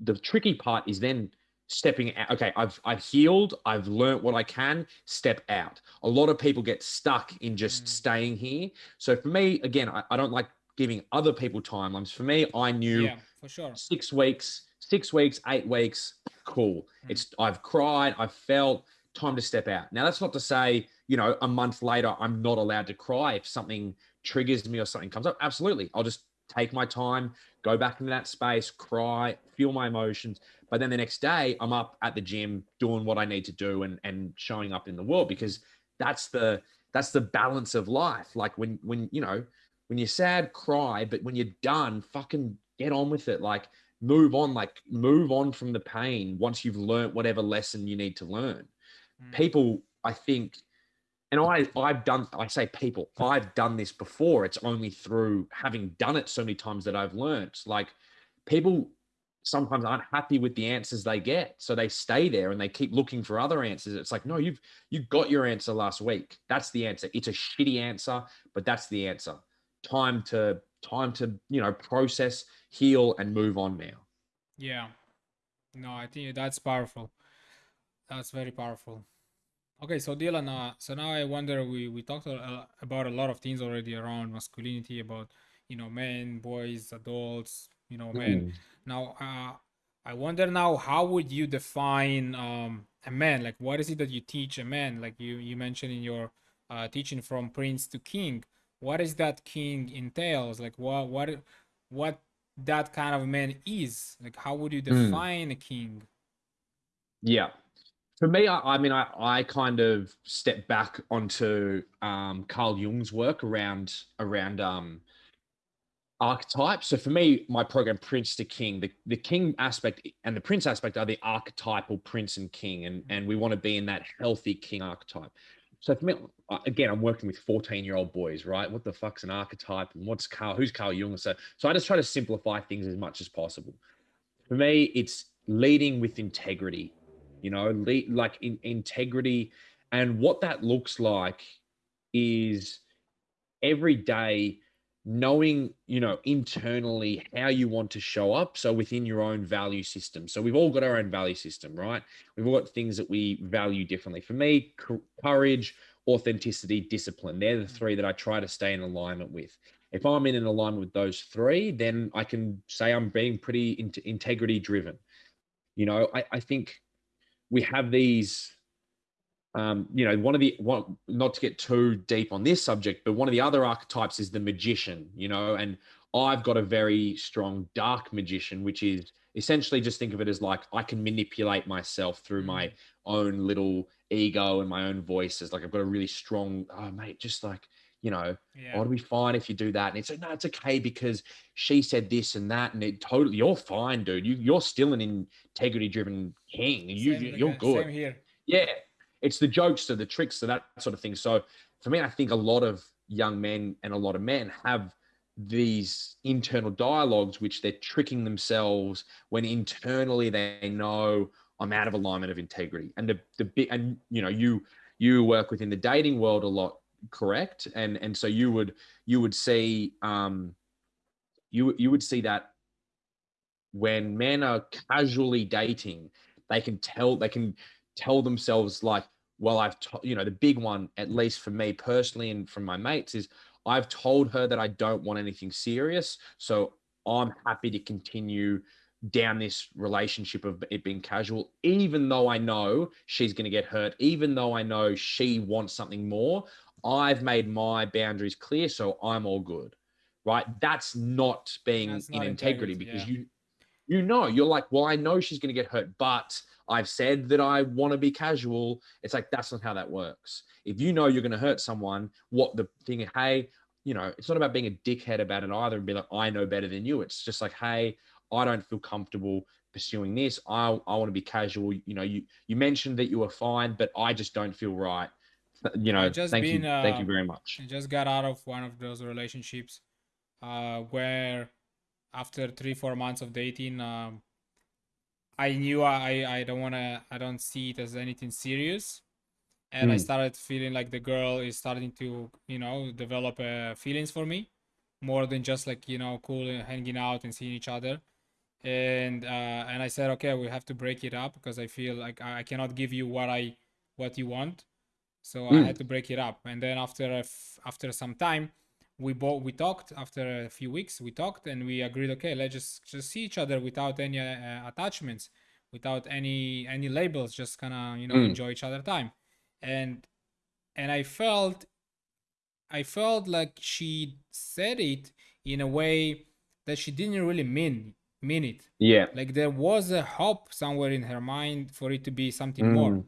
Speaker 1: the tricky part is then stepping out. Okay, I've I've healed, I've learned what I can, step out. A lot of people get stuck in just mm. staying here. So for me, again, I, I don't like giving other people timelines. For me, I knew
Speaker 2: yeah, for sure.
Speaker 1: six weeks, six weeks, eight weeks, cool. Mm. It's I've cried, I've felt time to step out. Now that's not to say, you know, a month later I'm not allowed to cry if something triggers me or something comes up. Absolutely. I'll just take my time, go back into that space, cry, feel my emotions. But then the next day I'm up at the gym doing what I need to do and and showing up in the world because that's the that's the balance of life. Like when when you know, when you're sad, cry, but when you're done, fucking get on with it. Like move on, like move on from the pain once you've learned whatever lesson you need to learn. Mm. People, I think, and I, I've done, I say people, I've done this before. It's only through having done it so many times that I've learned. Like people sometimes aren't happy with the answers they get so they stay there and they keep looking for other answers. It's like no you've you got your answer last week. That's the answer. It's a shitty answer but that's the answer. Time to time to you know process heal and move on now.
Speaker 2: Yeah. No i think that's powerful. That's very powerful. Okay so dylan uh, so now i wonder we we talked about a lot of things already around masculinity about you know men boys adults you know men mm. now uh, i wonder now how would you define um, a man? Like what is it that you teach a man? Like you you mentioned in your uh, teaching from prince to king. What is that king entails? Like what what what that kind of man is? Like how would you hmm. define mm. a king?
Speaker 1: Yeah. For me I, I, mean I, I kind of step back onto um, carl jung's work around around um, archetypes. So for me, my program, Prince to King, the, the king aspect and the prince aspect are the archetypal prince and king. And, and we want to be in that healthy king archetype. So for me, uh, again, I'm working with 14 year old boys, right? What the fuck's an archetype and what's Carl, who's Carl Jung? So, so I just try to simplify things as much as possible. For me, it's leading with integrity, you know, lead, like in integrity. And what that looks like is every day knowing you know internally how you want to show up so within your own value system. So we've all got our own value system right? We've all got things that we value differently. For me courage authenticity discipline they're the mm. three that i try to stay in alignment with. If i'm in an alignment with those three then i can say i'm being pretty in- integrity driven you know I, I think we have these um, you know, one of the one, not to get too deep on this subject, but one of the other archetypes is the magician, you know, and I've got a very strong dark magician, which is essentially just think of it as like I can manipulate myself through my mm. own little ego and my own voices. Like I've got a really strong, oh mate, just like, you know, yeah. ought to be fine if you do that. And it's like, no, it's okay because she said this and that, and it totally, you're fine, dude. You you're still an integrity driven king. You you're good. Same here. Yeah, it's the jokes to the tricks to that sort of thing. So for me, I think a lot of young men and a lot of men have these internal dialogues which they're tricking themselves when internally they know I'm out of alignment of integrity. And the the big and you know you you work within the dating world a lot, correct? And and so you would you would see um you you would see that when men are casually dating, they can tell they can tell themselves like, well, I've, you know, the big one, at least for me personally and from my mates, is I've told her that I don't want anything serious. So I'm happy to continue down this relationship of it being casual, even though I know she's going to get hurt, even though I know she wants something more. I've made my boundaries clear, so I'm all good. Right. That's not being That's in not integrity, integrity because yeah. you you know you're like, well, I know she's going to get hurt, but I've said that I want to be casual. It's like that's not how that works. If you know you're going to hurt someone, what the thing, hey, you know, it's not about being a dickhead about it either and be like, I know better than you. It's just like, hey, I don't feel comfortable pursuing this. I I want to be casual. You know, you you mentioned that you were fine, but I just don't feel right. You know, just thank been, you, uh, thank you very much.
Speaker 2: I just got out of one of those relationships uh, where after three four months of dating, um, I knew I I don't want to I don't see it as anything serious, and mm. I hmm. started feeling like the girl is starting to you know develop uh, feelings for me, more than just like you know cool hanging out and seeing each other, and uh, and I said okay we have to break it up because I feel like I cannot give you what I what you want, so mm. I hmm. had to break it up, and then after a f- after some time we both we talked after a few weeks we talked and we agreed okay let's just just see each other without any uh, attachments without any any labels just kind of you know mm. enjoy each other time. And and i felt i felt like she said it in a way that she didn't really mean mean it.
Speaker 1: Yeah.
Speaker 2: Like there was a hope somewhere in her mind for it to be something mm. more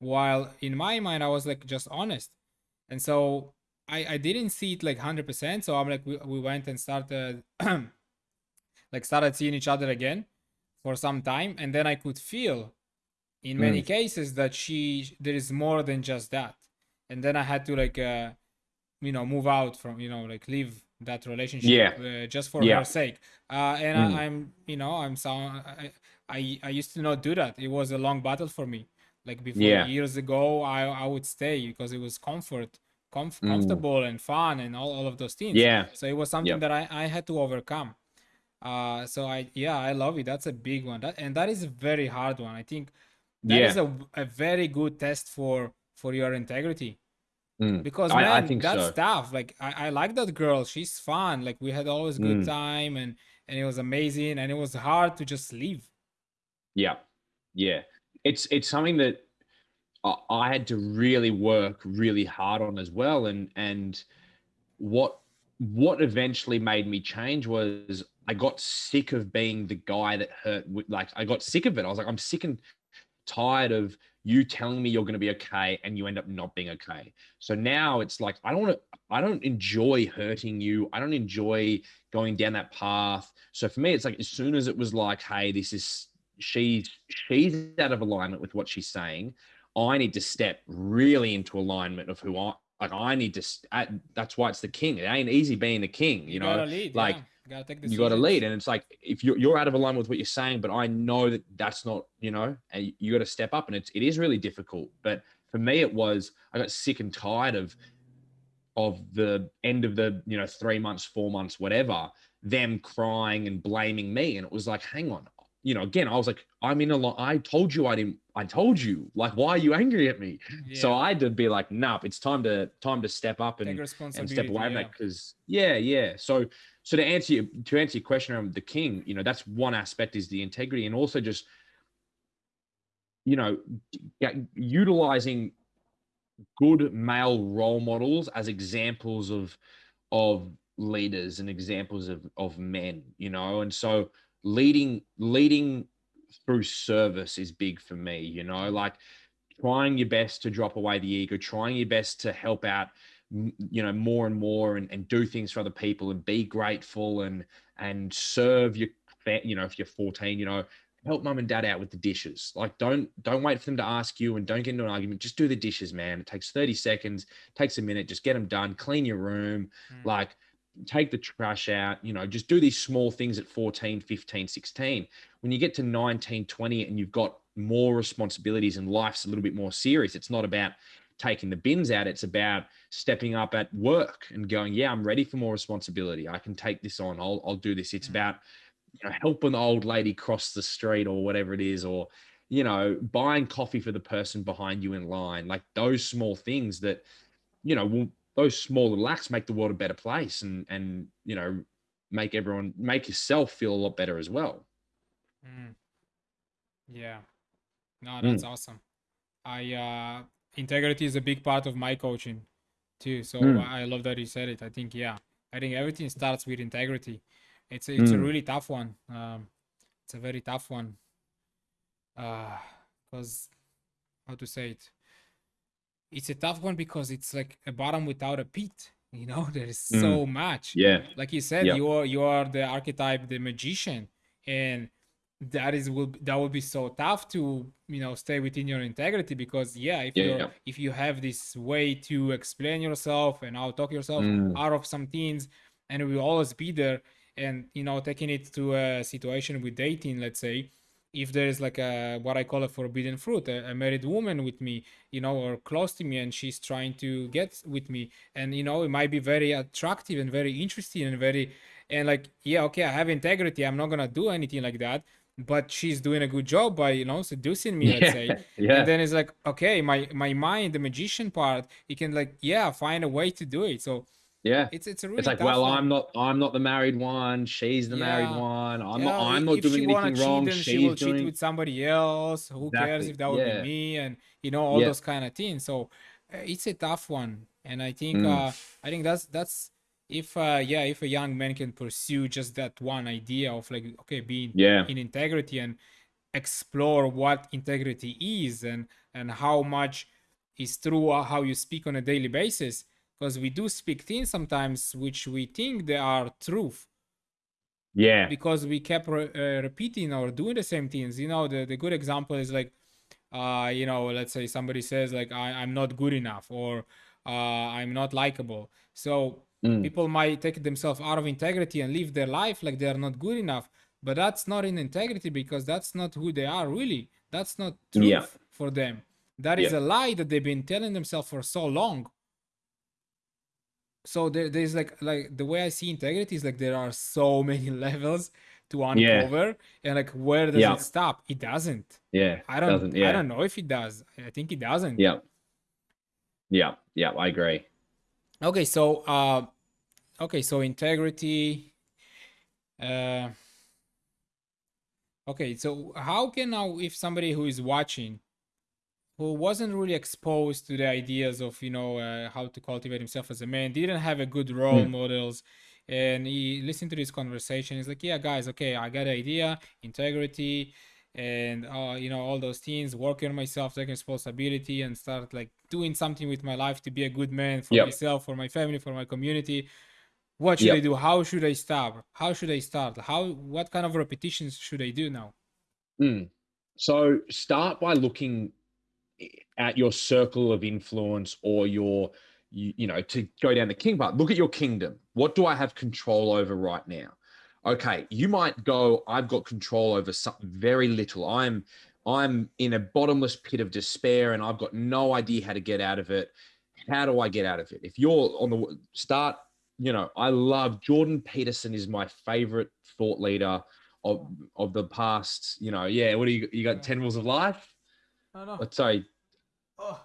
Speaker 2: while in my mind i was like just honest. And so I, I didn't see it like 100% so i'm like we, we went and started like started seeing each other again for some time and then i could feel in many mm. cases that she there is more than just that and then i had to like uh you know move out from you know like leave that relationship
Speaker 1: Yeah.
Speaker 2: uh, just for
Speaker 1: Yeah.
Speaker 2: her sake. Uh, and
Speaker 1: Mm.
Speaker 2: I, I'm, you know, I'm so I, I I used to not do that. It was a long battle for me. Like before
Speaker 1: Yeah.
Speaker 2: years ago, I I would stay because it was comfort, comf-
Speaker 1: Mm.
Speaker 2: comfortable and fun and all, all of those things.
Speaker 1: Yeah.
Speaker 2: So it was something
Speaker 1: Yep.
Speaker 2: that I I had to overcome. Uh, so I yeah I love it. That's a big one. That and that is a very hard one. I think that is
Speaker 1: Yeah.
Speaker 2: a a very good test for for your integrity
Speaker 1: Mm.
Speaker 2: because
Speaker 1: I,
Speaker 2: man
Speaker 1: I think
Speaker 2: that's
Speaker 1: so.
Speaker 2: tough like I, I like that girl she's fun like we had always good
Speaker 1: Mm.
Speaker 2: time and and it was amazing and it was hard to just leave
Speaker 1: Yeah. Yeah. It's it's something that I, had to really work really hard on as well. And and what what eventually made me change was I got sick of being the guy that hurt. Like I got sick of it. I was like, I'm sick and tired of you telling me you're going to be okay and you end up not being okay. So now it's like I don't want to. I don't enjoy hurting you. I don't enjoy going down that path. So for me, it's like as soon as it was like, hey, this is she's she's out of alignment with what she's saying. I need to step really into alignment of who I like. I need to. I- That's why it's the king. It ain't easy being the king. You, know,
Speaker 2: gotta lead
Speaker 1: like,
Speaker 2: yeah. you gotta take
Speaker 1: you got to lead, and it's like if you're you're out of alignment with what you're saying, but I know that that's not. You know, and you got to step up, and it's it is really difficult. But for me, it was I got sick and tired of of the end of the you know three months, four months, whatever, them crying and blaming me, and it was like, hang on, you know, again, I was like, I'm in a lot. I told you I didn't. I told you. Like, why are you angry at me? So I had to be like, nah, it's time to time to step up and and step away from
Speaker 2: yeah.
Speaker 1: that because yeah, yeah. So so to answer you to answer your question around the king, you know, that's one aspect is the integrity and also just you know utilizing good male role models as examples of of leaders and examples of of men you know and so leading leading through service is big for me you know like trying your best to drop away the ego trying your best to help out you know more and more and, and do things for other people and be grateful and and serve your you know if you're 14 you know help mum and dad out with the dishes. Like don't don't wait for them to ask you and don't get into an argument. Just do the dishes man. It takes 30 seconds takes a minute. Just get them done. Clean your room.
Speaker 2: Mm.
Speaker 1: like take the trash out you know just do these small things at 14 15 16 when you get to 19 20 and you've got more responsibilities and life's a little bit more serious it's not about taking the bins out it's about stepping up at work and going yeah i'm ready for more responsibility. I can take this on. I'll, I'll do this. It's
Speaker 2: Mm.
Speaker 1: about you know helping the old lady cross the street or whatever it is or you know buying coffee for the person behind you in line like those small things that you know will those small little acts make the world a better place and and you know make everyone make yourself feel a lot better as well
Speaker 2: Mm. Yeah. No,
Speaker 1: Mm.
Speaker 2: that's awesome. I uh integrity is a big part of my coaching too. So
Speaker 1: Mm.
Speaker 2: I love that you said it. I think yeah. I think everything starts with integrity. It's a, it's a
Speaker 1: Mm.
Speaker 2: really tough one. Um it's a very tough one. Uh because how to say it? It's a tough one because it's like a bottom without a pit. You know, there is
Speaker 1: Mm.
Speaker 2: so much
Speaker 1: yeah
Speaker 2: like you said
Speaker 1: Yeah.
Speaker 2: you are you are the archetype the magician and that is will that will be so tough to you know stay within your integrity because yeah if
Speaker 1: Yeah,
Speaker 2: you're
Speaker 1: yeah.
Speaker 2: if you have this way to explain yourself and out talk yourself
Speaker 1: Mm.
Speaker 2: out of some things and it will always be there and you know taking it to a situation with dating let's say if there is like a what i call a forbidden fruit a, a married woman with me you know or close to me and she's trying to get with me. And you know it might be very attractive and very interesting and very and like yeah okay i have integrity i'm not gonna do anything like that but she's doing a good job by you know seducing me let's say.
Speaker 1: Yeah. Yeah
Speaker 2: and then it's like okay my my mind the magician part you can like yeah find a way to do it. So
Speaker 1: yeah
Speaker 2: it's it's a really
Speaker 1: it's like well
Speaker 2: one.
Speaker 1: i'm not i'm not the married one she's the married one i'm
Speaker 2: Yeah,
Speaker 1: not i'm not
Speaker 2: if
Speaker 1: doing anything wrong
Speaker 2: cheat, then
Speaker 1: she's
Speaker 2: she will cheat
Speaker 1: doing
Speaker 2: with somebody else. Who cares if that would
Speaker 1: yeah.
Speaker 2: be me? And you know all
Speaker 1: Yeah.
Speaker 2: those kind of things. So uh, it's a tough one, and I think
Speaker 1: Mm.
Speaker 2: uh, I think that's that's if uh, yeah if a young man can pursue just that one idea of like okay being
Speaker 1: yeah
Speaker 2: in integrity and explore what integrity is and and how much is true uh, how you speak on a daily basis because we do speak things sometimes which we think they are truth.
Speaker 1: Yeah.
Speaker 2: Because we kept re- uh, repeating or doing the same things. You know the, the good example is like uh you know let's say somebody says like I, i'm not good enough or uh i'm not likable. So mm. people might take themselves out of integrity and live their life like they are not good enough. But that's not in integrity because that's not who they are really. That's not truth yeah. for them. That is yeah. a lie that they've been telling themselves for so long so there, there's like like the way i see integrity is like there are so many levels to uncover yeah. and like where does it stop? It doesn't.
Speaker 1: Yeah
Speaker 2: i don't i don't know if it does. I think it doesn't.
Speaker 1: Yeah. Yeah yeah i agree.
Speaker 2: Okay so uh okay so integrity uh okay so how can now if somebody who is watching who wasn't really exposed to the ideas of you know uh, how to cultivate himself as a man didn't have a good role mm. models and he listened to this conversation he's like yeah guys okay i got an idea integrity and uh, you know all those things working on myself taking responsibility and start like doing something with my life to be a good man for yep. myself for my family for my community what should yep. i do how should i start how should i start how what kind of repetitions should i do now
Speaker 1: mm. so start by looking at your circle of influence or your you, you know to go down the king path. Look at your kingdom. What do i have control over right now? Okay you might go i've got control over something very little. I'm i'm in a bottomless pit of despair and i've got no idea how to get out of it. How do i get out of it? If you're on the start you know i love jordan peterson is my favorite thought leader of of the past you know yeah what do you you got 10 rules of life Oh,
Speaker 2: I know.
Speaker 1: sorry oh.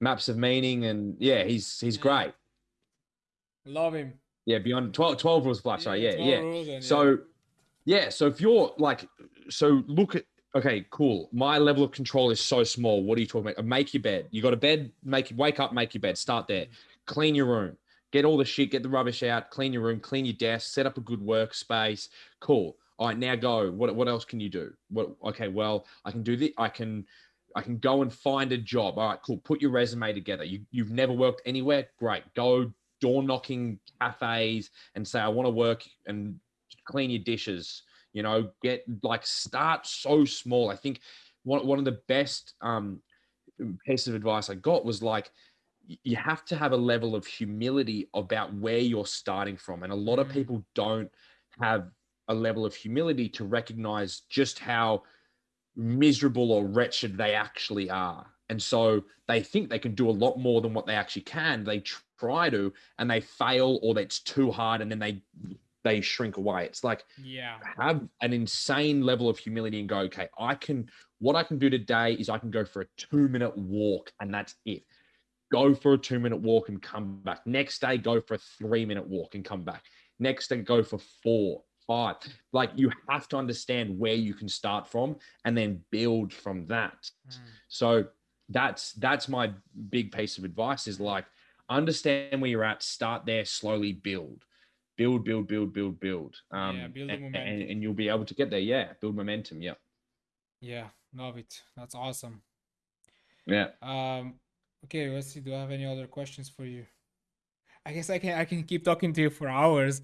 Speaker 1: maps of meaning and yeah he's he's yeah. great
Speaker 2: love him
Speaker 1: yeah, beyond 12, 12 rules of life. Sorry, yeah, yeah. yeah. so, yeah, so if you're like, so look at, okay, cool. My level of control is so small. What are you talking about? Make your bed. You got a bed, make wake up, make your bed. Start there. Mm. Clean your room. Get all the shit, get the rubbish out, clean your room, clean your desk, set up a good workspace. Cool. All right, now go. What what else can you do? What okay, well, I can do this. I can I can go and find a job. All right, cool. Put your resume together. You you've never worked anywhere? Great. Go door knocking cafes and say, I want to work and clean your dishes. You know, get like start so small. I think one, one of the best um, pieces of advice I got was like, you have to have a level of humility about where you're starting from. And a lot of mm. people don't have a level of humility to recognize just how miserable or wretched they actually are. And so they think they can do a lot more than what they actually can. They try to and they fail or that's too hard and then they they shrink away. It's like
Speaker 2: yeah,
Speaker 1: have an insane level of humility and go, okay, I can what I can do today is I can go for a two minute walk and that's it. Go for a two minute walk and come back. Next day, go for a three minute walk and come back. Next day, go for four, five. Like you have to understand where you can start from and then build from that. Mm. So that's that's my big piece of advice is like understand where you're at, start there, slowly build, build, build, build, build, build. Um, yeah, build and, and, and, you'll be able to get there. Yeah, build momentum. Yeah.
Speaker 2: Yeah, love it. That's awesome.
Speaker 1: Yeah.
Speaker 2: Um. Okay, let's see. Do I have any other questions for you? I guess I can I can keep talking to you for hours,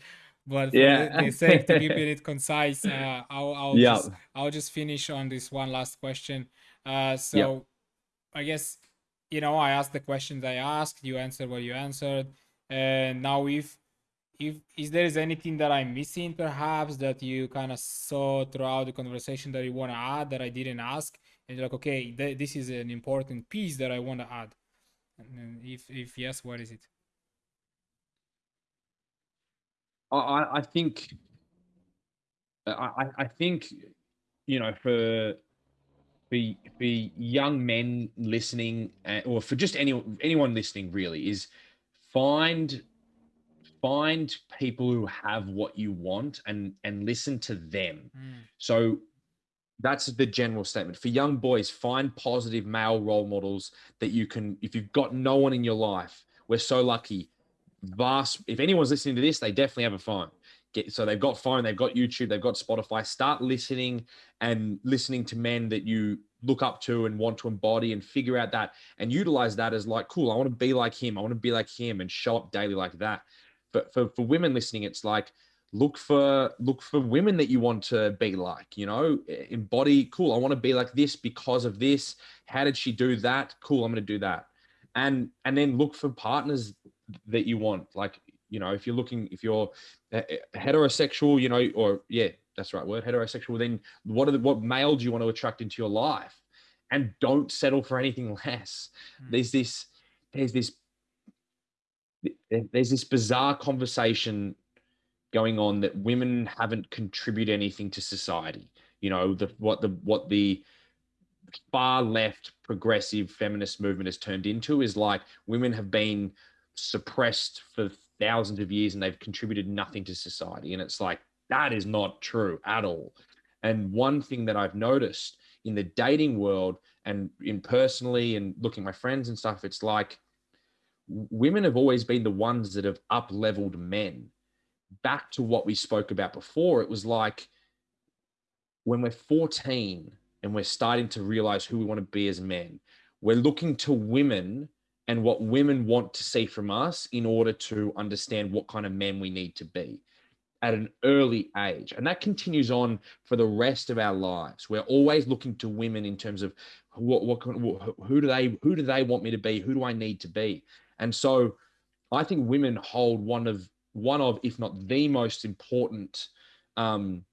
Speaker 2: but for yeah. the sake to keep it concise, uh, I'll I'll yeah. just I'll just finish on this one last question. Uh, so yeah. I guess you know, I asked the questions I asked, you answered what you answered. And now if if is there is anything that I'm missing perhaps that you kind of saw throughout the conversation that you want to add that I didn't ask and you're like okay th- this is an important piece that I want to add and if if yes what is it
Speaker 1: I I think I I think you know for for for young men listening, uh, or for just any anyone listening, really, is find find people who have what you want and and listen to them. Mm. So that's the general statement for young boys. Find positive male role models that you can. If you've got no one in your life, we're so lucky. Vast. If anyone's listening to this, they definitely have a phone. Get, so they've got phone, they've got YouTube, they've got Spotify. Start listening and listening to men that you look up to and want to embody and figure out that and utilize that as like, cool, I want to be like him. I want to be like him and show up daily like that. But for, for women listening, it's like, look for look for women that you want to be like you know embody cool i want to be like this because of this how did she do that cool i'm going to do that and and then look for partners that you want. Like, you know, if you're looking, if you're heterosexual, you know, or yeah, that's the right word, heterosexual, then what are the, what male do you want to attract into your life? And don't settle for anything less. Mm. There's this, there's this, there's this bizarre conversation going on that women haven't contributed anything to society. You know, the what the what the far left progressive feminist movement has turned into is like women have been suppressed for thousands of years and they've contributed nothing to society. And it's like, that is not true at all. And one thing that I've noticed in the dating world and in personally and looking at my friends and stuff, it's like women have always been the ones that have up leveled men. Back to what we spoke about before, it was like when we're 14 and we're starting to realize who we want to be as men, we're looking to women and what women want to see from us in order to understand what kind of men we need to be at an early age. And that continues on for the rest of our lives. We're always looking to women in terms of what what who do they who do they want me to be? Who do i need to be? And so i think women hold one of one of if not the most important um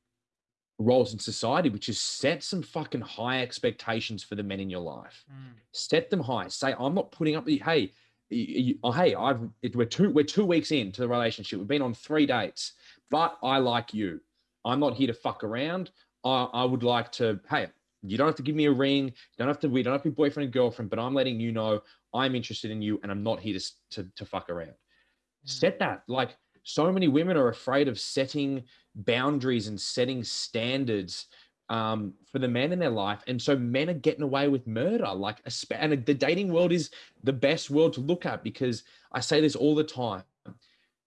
Speaker 1: roles in society, which is set some fucking high expectations for the men in your life. Mm. Set them high. Say, I'm not putting up hey, you, oh, hey, I've it, we're two we're two weeks into the relationship. We've been on three dates, but I like you. I'm not here to fuck around. I, I would like to. Hey, you don't have to give me a ring. You don't have to. We don't have to be boyfriend and girlfriend. But I'm letting you know I'm interested in you, and I'm not here to to, to fuck around. Mm. Set that like so many women are afraid of setting boundaries and setting standards um, for the men in their life. And so men are getting away with murder. Like, and the dating world is the best world to look at because I say this all the time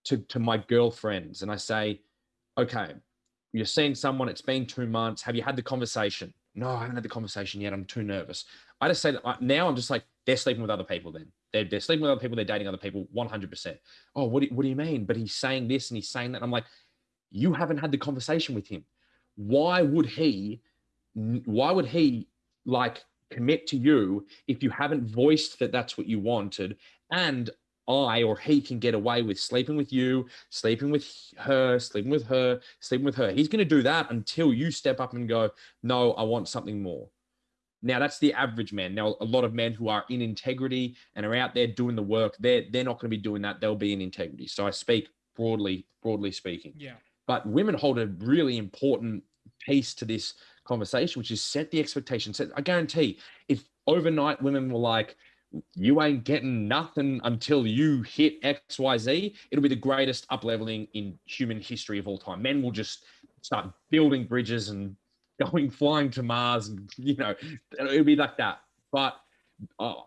Speaker 1: to, to my girlfriends. And I say, okay, you're seeing someone, it's been two months. Have you had the conversation? No, I haven't had the conversation yet. I'm too nervous. I just say that now I'm just like, they're sleeping with other people then. They're, they're sleeping with other people. They're dating other people 100%. Oh, what do, what do you mean? But he's saying this and he's saying that. I'm like, you haven't had the conversation with him. Why would he, why would he like commit to you if you haven't voiced that that's what you wanted? And I or he can get away with sleeping with you, sleeping with her, sleeping with her, sleeping with her. He's going to do that until you step up and go, no, I want something more. Now that's the average man. Now a lot of men who are in integrity and are out there doing the work, they're they're not going to be doing that. They'll be in integrity. So I speak broadly, broadly speaking.
Speaker 2: Yeah.
Speaker 1: But women hold a really important piece to this conversation, which is set the expectation. Set, I guarantee if overnight women were like, you ain't getting nothing until you hit XYZ, it'll be the greatest up leveling in human history of all time. Men will just start building bridges and going flying to Mars, and you know, it'll be like that. But oh,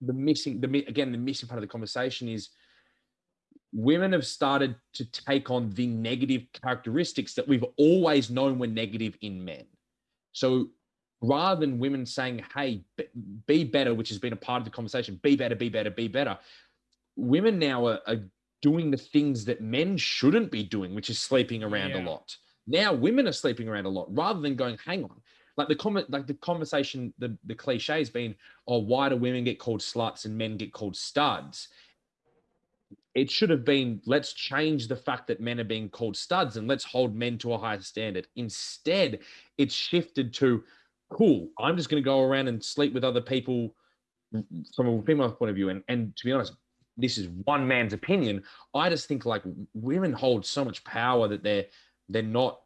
Speaker 1: the missing, the again, the missing part of the conversation is women have started to take on the negative characteristics that we've always known were negative in men. So rather than women saying, "Hey, be better," which has been a part of the conversation, "Be better, be better, be better," women now are, are doing the things that men shouldn't be doing, which is sleeping around yeah. a lot. Now women are sleeping around a lot rather than going, hang on. Like the comment, like the conversation, the, the cliche has been, oh, why do women get called sluts and men get called studs? It should have been, let's change the fact that men are being called studs and let's hold men to a higher standard. Instead, it's shifted to, cool, I'm just going to go around and sleep with other people from a female point of view. And, and to be honest, this is one man's opinion. I just think like women hold so much power that they're they're not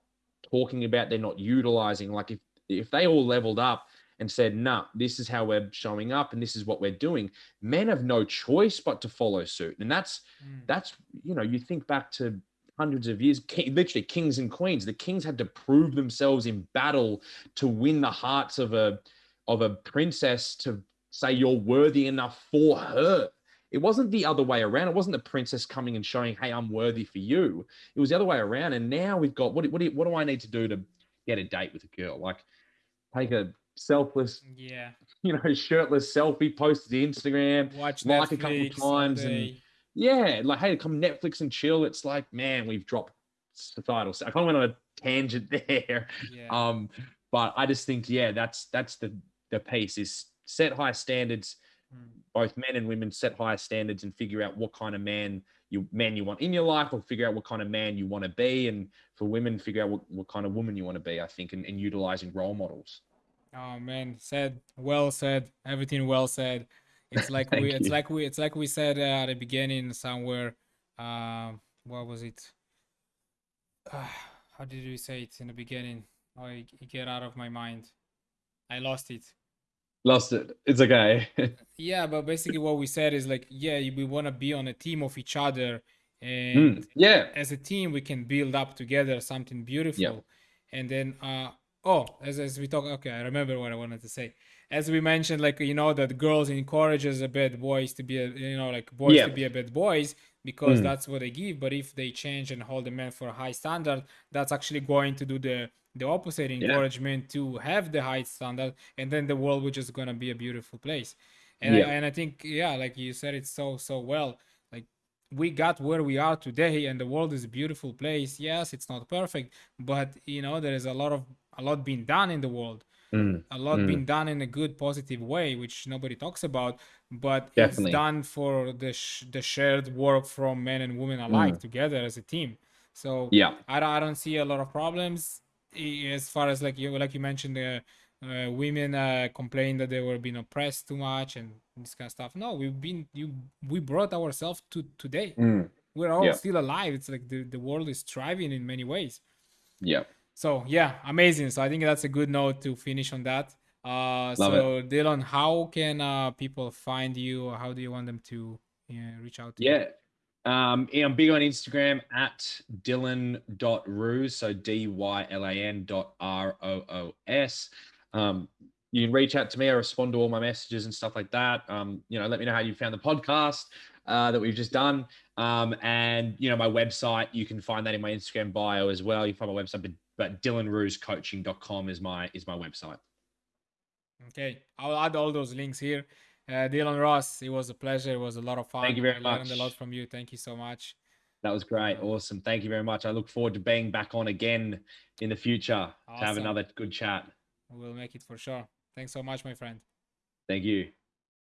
Speaker 1: talking about, they're not utilizing. Like if if they all leveled up and said, nah, this is how we're showing up and this is what we're doing, men have no choice but to follow suit. And that's mm. that's you know, you think back to hundreds of years, literally kings and queens. The kings had to prove themselves in battle to win the hearts of a of a princess to say you're worthy enough for her. It wasn't the other way around. It wasn't the princess coming and showing, "Hey, I'm worthy for you." It was the other way around. And now we've got what? What do, what do I need to do to get a date with a girl? Like, take a selfless,
Speaker 2: yeah,
Speaker 1: you know, shirtless selfie, post to Instagram,
Speaker 2: watch
Speaker 1: like a couple times, and yeah, like, hey, come Netflix and chill. It's like, man, we've dropped societal. I kind of went on a tangent there. Yeah. Um, but I just think, yeah, that's that's the the piece is set high standards. Both men and women set higher standards and figure out what kind of man you man you want in your life or figure out what kind of man you want to be. And for women figure out what, what kind of woman you want to be i think and, and utilizing role models.
Speaker 2: Oh man. Said well said. Everything well said. It's like we it's like we it's like we said uh, at the beginning somewhere uh, what was it? Uh, how did we say it in the beginning? Oh it get out of my mind. I lost it
Speaker 1: lost it it's okay
Speaker 2: yeah but basically what we said is like yeah we want to be on a team of each other
Speaker 1: and mm, yeah
Speaker 2: as a team we can build up together something beautiful yeah. and then uh oh as, as we talk okay i remember what i wanted to say as we mentioned like you know that girls encourages a bad boys to be a, you know like boys yeah. to be a bit boys because mm. that's what they give but if they change and hold the men for a high standard that's actually going to do the the opposite encouragement yeah. to have the high standard and then the world which is going to be a beautiful place and yeah. I, and I think yeah like you said it so so well like we got where we are today and the world is a beautiful place yes it's not perfect but you know there is a lot of a lot being done in the world mm. a lot mm. being done in a good positive way which nobody talks about but Definitely. it's done for the sh- the shared work from men and women alike mm. together as a team so
Speaker 1: yeah
Speaker 2: I, I don't see a lot of problems as far as like you like you mentioned the uh, women uh, complain that they were being oppressed too much and this kind of stuff. No, we've been you we brought ourselves to today. Mm. We're all yeah. still alive. It's like the, the world is thriving in many ways.
Speaker 1: Yeah.
Speaker 2: So yeah, amazing. So I think that's a good note to finish on that. Uh, so it. Dylan, how can uh, people find you? How do you want them to reach out to
Speaker 1: yeah.
Speaker 2: you?
Speaker 1: Um, I'm big on Instagram at dylan.roos, so D Y L A N dot R O O S. Um, you can reach out to me. I respond to all my messages and stuff like that. Um, you know, let me know how you found the podcast uh, that we've just done. Um, and, you know, my website, you can find that in my Instagram bio as well. You can find my website, but, but dylanrooscoaching.com is my, is my website.
Speaker 2: Okay. I'll add all those links here. Uh, Dylan Roos, it was a pleasure. It was a lot of fun.
Speaker 1: Thank you very I much.
Speaker 2: learned a lot from you. Thank you so much.
Speaker 1: That was great. Awesome. Thank you very much. I look forward to being back on again in the future awesome. to have another good chat.
Speaker 2: We'll make it for sure. Thanks so much, my friend.
Speaker 1: Thank you.